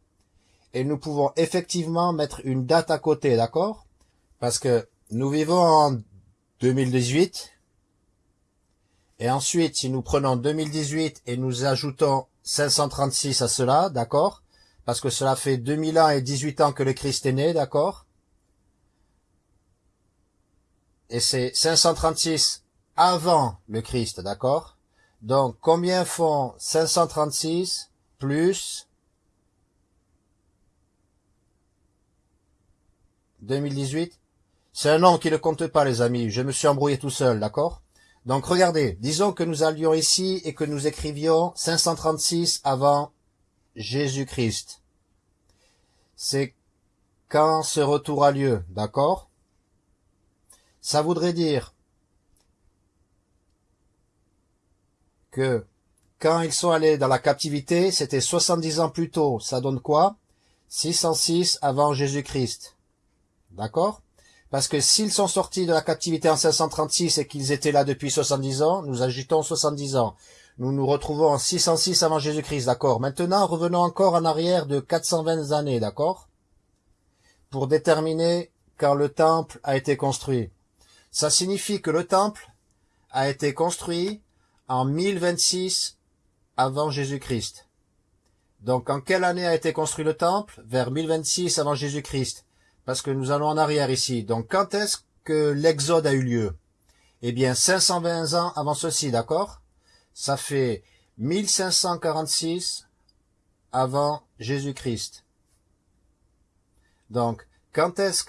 A: et nous pouvons effectivement mettre une date à côté, d'accord? Parce que nous vivons en 2018 et ensuite si nous prenons 2018 et nous ajoutons 536 à cela, d'accord? Parce que cela fait 2000 ans et 18 ans que le Christ est né, d'accord? Et c'est 536 avant le Christ, d'accord? Donc, combien font 536 plus 2018 C'est un nom qui ne compte pas, les amis. Je me suis embrouillé tout seul, d'accord? Donc, regardez. Disons que nous allions ici et que nous écrivions 536 avant Jésus-Christ. C'est quand ce retour a lieu, d'accord? Ça voudrait dire que quand ils sont allés dans la captivité, c'était 70 ans plus tôt. Ça donne quoi? 606 avant Jésus-Christ. D'accord? Parce que s'ils sont sortis de la captivité en 536 et qu'ils étaient là depuis 70 ans, nous agitons 70 ans nous nous retrouvons en 606 avant Jésus-Christ, d'accord? Maintenant, revenons encore en arrière de 420 années, d'accord? Pour déterminer quand le temple a été construit. Ça signifie que le temple a été construit en 1026 avant Jésus-Christ. Donc, en quelle année a été construit le temple? Vers 1026 avant Jésus-Christ. Parce que nous allons en arrière ici. Donc, quand est-ce que l'exode a eu lieu? Eh bien, 520 ans avant ceci, d'accord? Ça fait 1546 avant Jésus-Christ. Donc, quand est-ce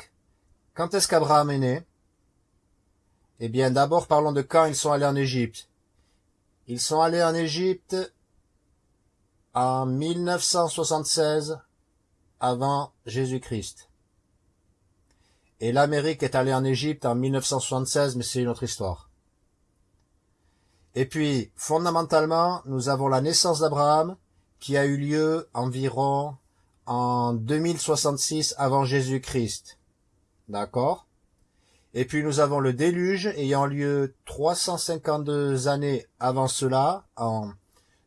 A: quand est-ce qu'Abraham est né? Eh bien, d'abord parlons de quand ils sont allés en Égypte. Ils sont allés en Égypte en 1976 avant Jésus-Christ. Et l'Amérique est allée en Égypte en 1976, mais c'est une autre histoire. Et puis, fondamentalement, nous avons la naissance d'Abraham qui a eu lieu environ en 2066 avant Jésus-Christ. D'accord? Et puis nous avons le déluge ayant lieu 352 années avant cela, en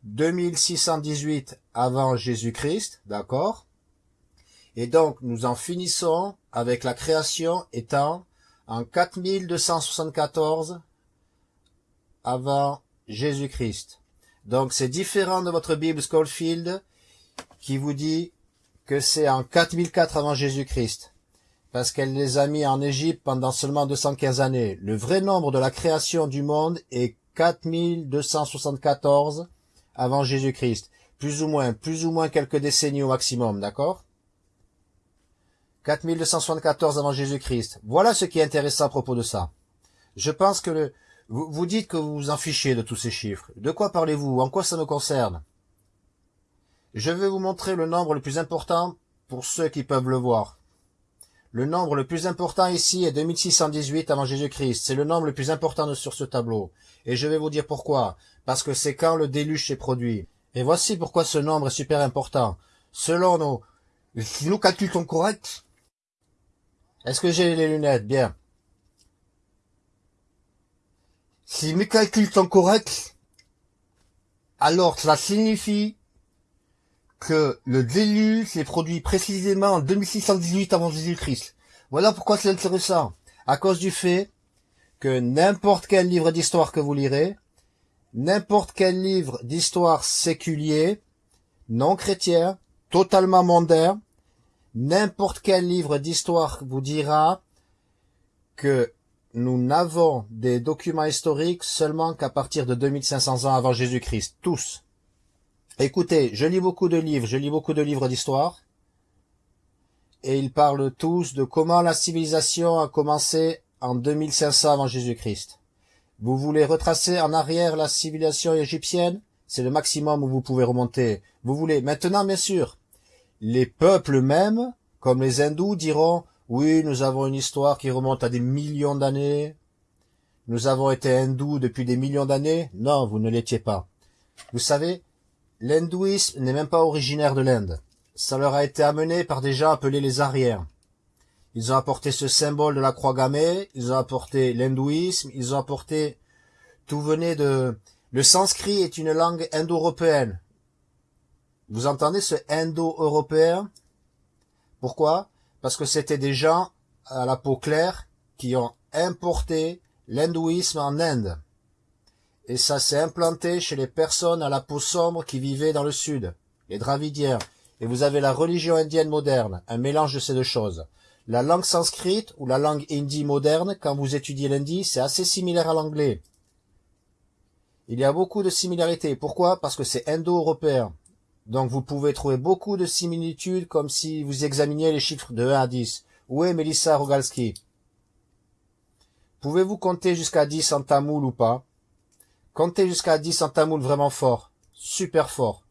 A: 2618 avant Jésus-Christ. D'accord? Et donc nous en finissons avec la création étant en 4274 avant Jésus-Christ. Donc c'est différent de votre Bible Schofield qui vous dit que c'est en 4004 avant Jésus-Christ, parce qu'elle les a mis en Égypte pendant seulement 215 années. Le vrai nombre de la création du monde est 4274 avant Jésus-Christ, plus ou moins, plus ou moins quelques décennies au maximum, d'accord? 4274 avant Jésus-Christ. Voilà ce qui est intéressant à propos de ça. Je pense que le, vous, dites que vous vous en fichez de tous ces chiffres. De quoi parlez-vous? En quoi ça me concerne? Je vais vous montrer le nombre le plus important pour ceux qui peuvent le voir. Le nombre le plus important ici est 2618 avant Jésus-Christ. C'est le nombre le plus important sur ce tableau. Et je vais vous dire pourquoi. Parce que c'est quand le déluge s'est produit. Et voici pourquoi ce nombre est super important. Selon nos... Nos calculs corrects Est-ce que j'ai les lunettes? Bien. Si mes calculs sont corrects, alors cela signifie que le déluge s'est produit précisément en 2618 avant Jésus-Christ. Voilà pourquoi c'est intéressant. À cause du fait que n'importe quel livre d'histoire que vous lirez, n'importe quel livre d'histoire séculier, non chrétien, totalement mondain, n'importe quel livre d'histoire vous dira que nous n'avons des documents historiques seulement qu'à partir de 2500 ans avant Jésus-Christ. Tous. Écoutez, je lis beaucoup de livres, je lis beaucoup de livres d'histoire, et ils parlent tous de comment la civilisation a commencé en 2500 avant Jésus-Christ. Vous voulez retracer en arrière la civilisation égyptienne? C'est le maximum où vous pouvez remonter. Vous voulez maintenant, bien sûr, les peuples mêmes, comme les hindous, diront oui, nous avons une histoire qui remonte à des millions d'années. Nous avons été hindous depuis des millions d'années. Non, vous ne l'étiez pas. Vous savez, l'hindouisme n'est même pas originaire de l'Inde. Ça leur a été amené par des gens appelés les Ariens. Ils ont apporté ce symbole de la croix gammée, ils ont apporté l'hindouisme, ils ont apporté... Tout venait de... Le sanskrit est une langue indo-européenne. Vous entendez ce indo-européen? Pourquoi? Parce que c'était des gens à la peau claire qui ont importé l'hindouisme en Inde. Et ça s'est implanté chez les personnes à la peau sombre qui vivaient dans le sud, les Dravidiens. Et vous avez la religion indienne moderne, un mélange de ces deux choses. La langue sanscrite ou la langue hindi moderne, quand vous étudiez l'hindi, c'est assez similaire à l'anglais. Il y a beaucoup de similarités. Pourquoi? Parce que c'est indo-européen. Donc vous pouvez trouver beaucoup de similitudes comme si vous examiniez les chiffres de 1 à 10. Où est Melissa Rogalski? Pouvez-vous compter jusqu'à 10 en tamoul ou pas? Comptez jusqu'à 10 en tamoul vraiment fort. Super fort.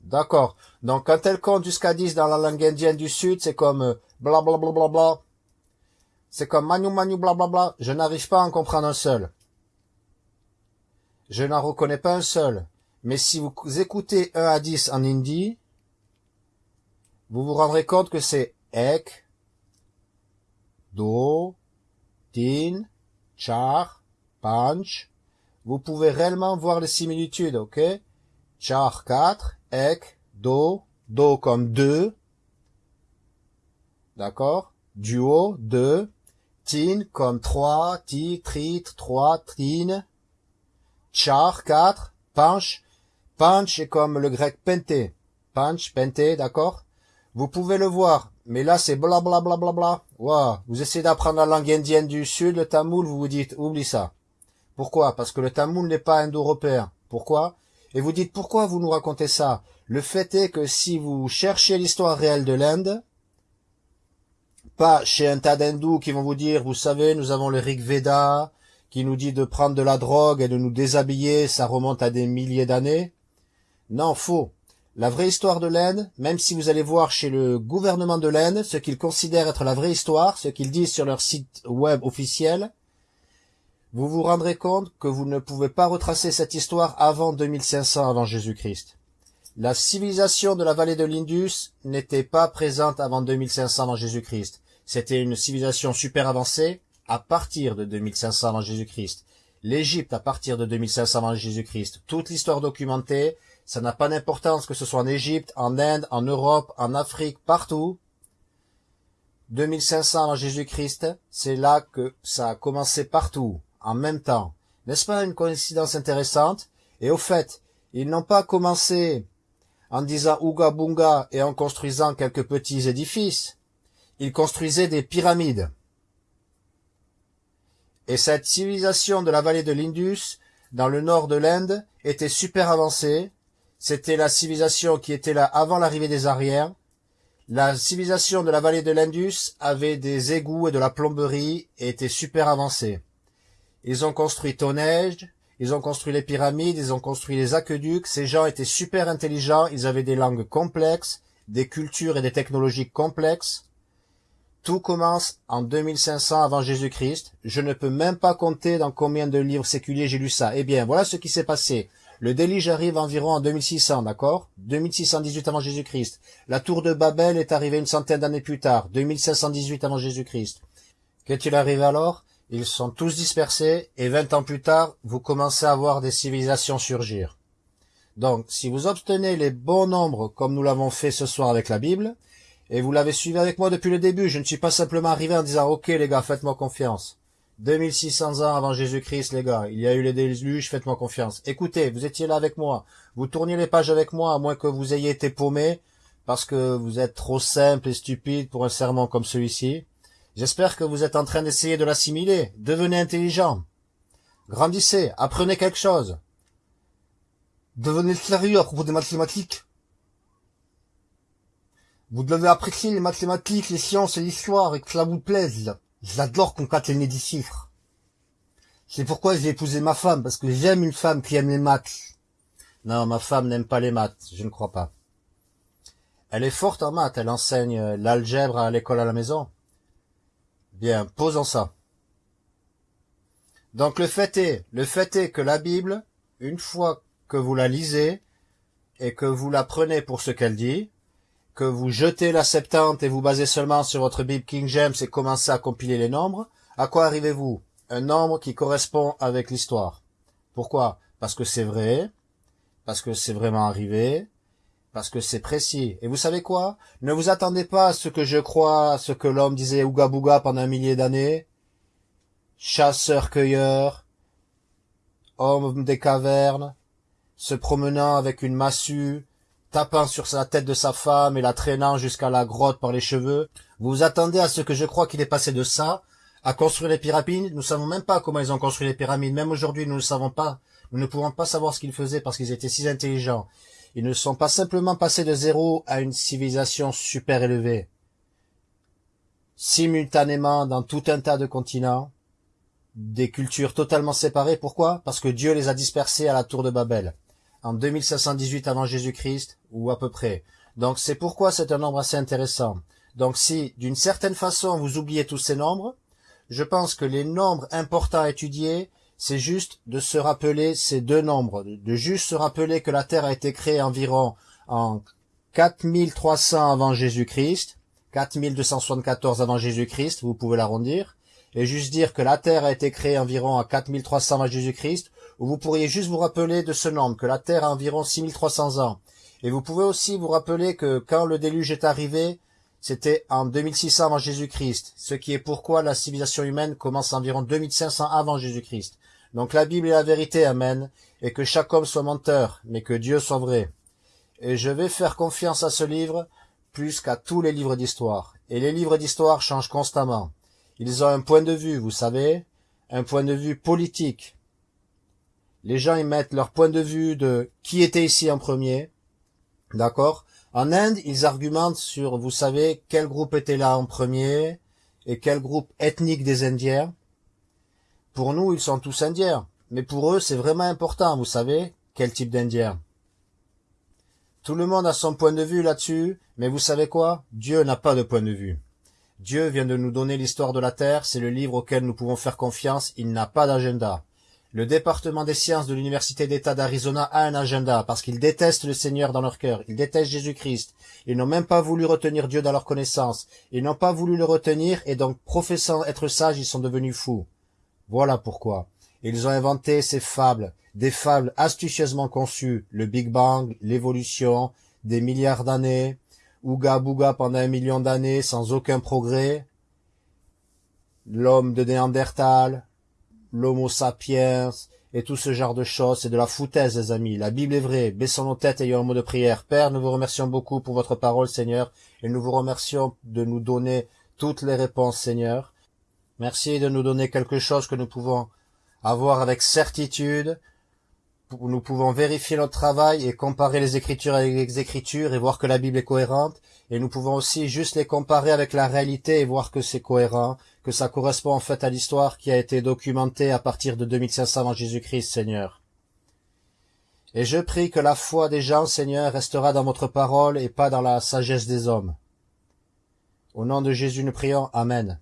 A: D'accord. Donc quand elle compte jusqu'à 10 dans la langue indienne du Sud, c'est comme bla bla bla bla bla. C'est comme manu manu bla bla bla. Je n'arrive pas à en comprendre un seul. Je n'en reconnais pas un seul. Mais si vous écoutez 1 à 10 en hindi, vous vous rendrez compte que c'est ek, do, tin, char, panch. Vous pouvez réellement voir les similitudes, ok? Char 4, ek, do, do comme 2. D'accord? Duo, 2. Tin comme 3, ti, trit, 3, tin. Char, 4. Punch. Punch est comme le grec pente. Punch, pente, d'accord? Vous pouvez le voir, mais là c'est bla bla bla bla bla. Wow. Vous essayez d'apprendre la langue indienne du sud, le tamoul, vous vous dites, oublie ça. Pourquoi? Parce que le tamoul n'est pas indo-européen. Pourquoi? Et vous dites, pourquoi vous nous racontez ça? Le fait est que si vous cherchez l'histoire réelle de l'Inde, pas chez un tas d'hindous qui vont vous dire, vous savez, nous avons le Rig Veda, qui nous dit de prendre de la drogue et de nous déshabiller, ça remonte à des milliers d'années. Non, faux. La vraie histoire de l'Inde, même si vous allez voir chez le gouvernement de l'Inde ce qu'ils considèrent être la vraie histoire, ce qu'ils disent sur leur site web officiel, vous vous rendrez compte que vous ne pouvez pas retracer cette histoire avant 2500 avant Jésus-Christ. La civilisation de la vallée de l'Indus n'était pas présente avant 2500 avant Jésus-Christ. C'était une civilisation super avancée, à partir de 2500 avant Jésus-Christ, l'Égypte à partir de 2500 avant Jésus-Christ, toute l'histoire documentée, ça n'a pas d'importance que ce soit en Égypte, en Inde, en Europe, en Afrique, partout. 2500 avant Jésus-Christ, c'est là que ça a commencé partout, en même temps. N'est-ce pas une coïncidence intéressante? Et au fait, ils n'ont pas commencé en disant Ouga Bunga et en construisant quelques petits édifices. Ils construisaient des pyramides. Et cette civilisation de la vallée de l'Indus, dans le nord de l'Inde, était super avancée. C'était la civilisation qui était là avant l'arrivée des Ariens. La civilisation de la vallée de l'Indus avait des égouts et de la plomberie et était super avancée. Ils ont construit Tonège, ils ont construit les pyramides, ils ont construit les aqueducs. Ces gens étaient super intelligents, ils avaient des langues complexes, des cultures et des technologies complexes. Tout commence en 2500 avant Jésus-Christ. Je ne peux même pas compter dans combien de livres séculiers j'ai lu ça. Eh bien, voilà ce qui s'est passé. Le déluge arrive environ en 2600, d'accord? 2618 avant Jésus-Christ. La tour de Babel est arrivée une centaine d'années plus tard, 2518 avant Jésus-Christ. Qu'est-il arrivé alors? Ils sont tous dispersés et 20 ans plus tard, vous commencez à voir des civilisations surgir. Donc, si vous obtenez les bons nombres comme nous l'avons fait ce soir avec la Bible, et vous l'avez suivi avec moi depuis le début, je ne suis pas simplement arrivé en disant, ok les gars, faites-moi confiance. 2600 ans avant Jésus-Christ, les gars, il y a eu les déluges, faites-moi confiance. Écoutez, vous étiez là avec moi, vous tourniez les pages avec moi, à moins que vous ayez été paumé, parce que vous êtes trop simple et stupide pour un sermon comme celui-ci. J'espère que vous êtes en train d'essayer de l'assimiler. Devenez intelligent. Grandissez, apprenez quelque chose. Devenez sérieux à propos des mathématiques. Vous devez apprécier les mathématiques, les sciences et l'histoire et que cela vous plaise. J'adore concaténer des chiffres. C'est pourquoi j'ai épousé ma femme, parce que j'aime une femme qui aime les maths. Non, ma femme n'aime pas les maths, je ne crois pas. Elle est forte en maths, elle enseigne l'algèbre à l'école à la maison. Bien, posons ça. Donc le fait est, le fait est que la Bible, une fois que vous la lisez et que vous la prenez pour ce qu'elle dit, que vous jetez la Septante et vous basez seulement sur votre Bible King James et commencez à compiler les nombres, à quoi arrivez-vous? Un nombre qui correspond avec l'histoire. Pourquoi? Parce que c'est vrai, parce que c'est vraiment arrivé, parce que c'est précis. Et vous savez quoi? Ne vous attendez pas à ce que je crois, ce que l'homme disait Ouga Bouga pendant un millier d'années. Chasseur-cueilleur, homme des cavernes, se promenant avec une massue, tapant sur la tête de sa femme et la traînant jusqu'à la grotte par les cheveux. Vous vous attendez à ce que je crois qu'il est passé de ça à construire les pyramides. Nous savons même pas comment ils ont construit les pyramides. Même aujourd'hui, nous ne savons pas. Nous ne pouvons pas savoir ce qu'ils faisaient parce qu'ils étaient si intelligents. Ils ne sont pas simplement passés de zéro à une civilisation super élevée. Simultanément dans tout un tas de continents, des cultures totalement séparées. Pourquoi? Parce que Dieu les a dispersés à la tour de Babel en 2518 avant Jésus-Christ, ou à peu près. Donc c'est pourquoi c'est un nombre assez intéressant. Donc si, d'une certaine façon, vous oubliez tous ces nombres, je pense que les nombres importants à étudier, c'est juste de se rappeler ces deux nombres, de juste se rappeler que la Terre a été créée environ en 4300 avant Jésus-Christ, 4274 avant Jésus-Christ, vous pouvez l'arrondir, et juste dire que la Terre a été créée environ à 4300 avant Jésus-Christ, ou vous pourriez juste vous rappeler de ce nombre, que la Terre a environ 6300 ans. Et vous pouvez aussi vous rappeler que quand le déluge est arrivé, c'était en 2600 avant Jésus-Christ, ce qui est pourquoi la civilisation humaine commence environ 2500 avant Jésus-Christ. Donc la Bible est la vérité, Amen, et que chaque homme soit menteur, mais que Dieu soit vrai. Et je vais faire confiance à ce livre plus qu'à tous les livres d'histoire. Et les livres d'histoire changent constamment. Ils ont un point de vue, vous savez, un point de vue politique, les gens y mettent leur point de vue de qui était ici en premier, d'accord? En Inde, ils argumentent sur, vous savez, quel groupe était là en premier et quel groupe ethnique des Indiens. Pour nous, ils sont tous Indiens, mais pour eux, c'est vraiment important, vous savez, quel type d'Indien. Tout le monde a son point de vue là-dessus, mais vous savez quoi? Dieu n'a pas de point de vue. Dieu vient de nous donner l'histoire de la Terre, c'est le livre auquel nous pouvons faire confiance, il n'a pas d'agenda. Le département des sciences de l'Université d'État d'Arizona a un agenda parce qu'ils détestent le Seigneur dans leur cœur, ils détestent Jésus-Christ. Ils n'ont même pas voulu retenir Dieu dans leur connaissance. Ils n'ont pas voulu le retenir et donc professant être sages, ils sont devenus fous. Voilà pourquoi. Ils ont inventé ces fables, des fables astucieusement conçues, le Big Bang, l'évolution, des milliards d'années, Ouga Bouga pendant un million d'années sans aucun progrès, l'homme de Néandertal, l'homo sapiens et tout ce genre de choses, c'est de la foutaise, les amis. La Bible est vraie. Baissons nos têtes et ayons un mot de prière. Père, nous vous remercions beaucoup pour votre parole, Seigneur, et nous vous remercions de nous donner toutes les réponses, Seigneur. Merci de nous donner quelque chose que nous pouvons avoir avec certitude. Nous pouvons vérifier notre travail et comparer les Écritures avec les Écritures et voir que la Bible est cohérente. Et nous pouvons aussi juste les comparer avec la réalité et voir que c'est cohérent que ça correspond en fait à l'histoire qui a été documentée à partir de 2500 avant Jésus-Christ, Seigneur. Et je prie que la foi des gens, Seigneur, restera dans votre parole et pas dans la sagesse des hommes. Au nom de Jésus, nous prions. Amen.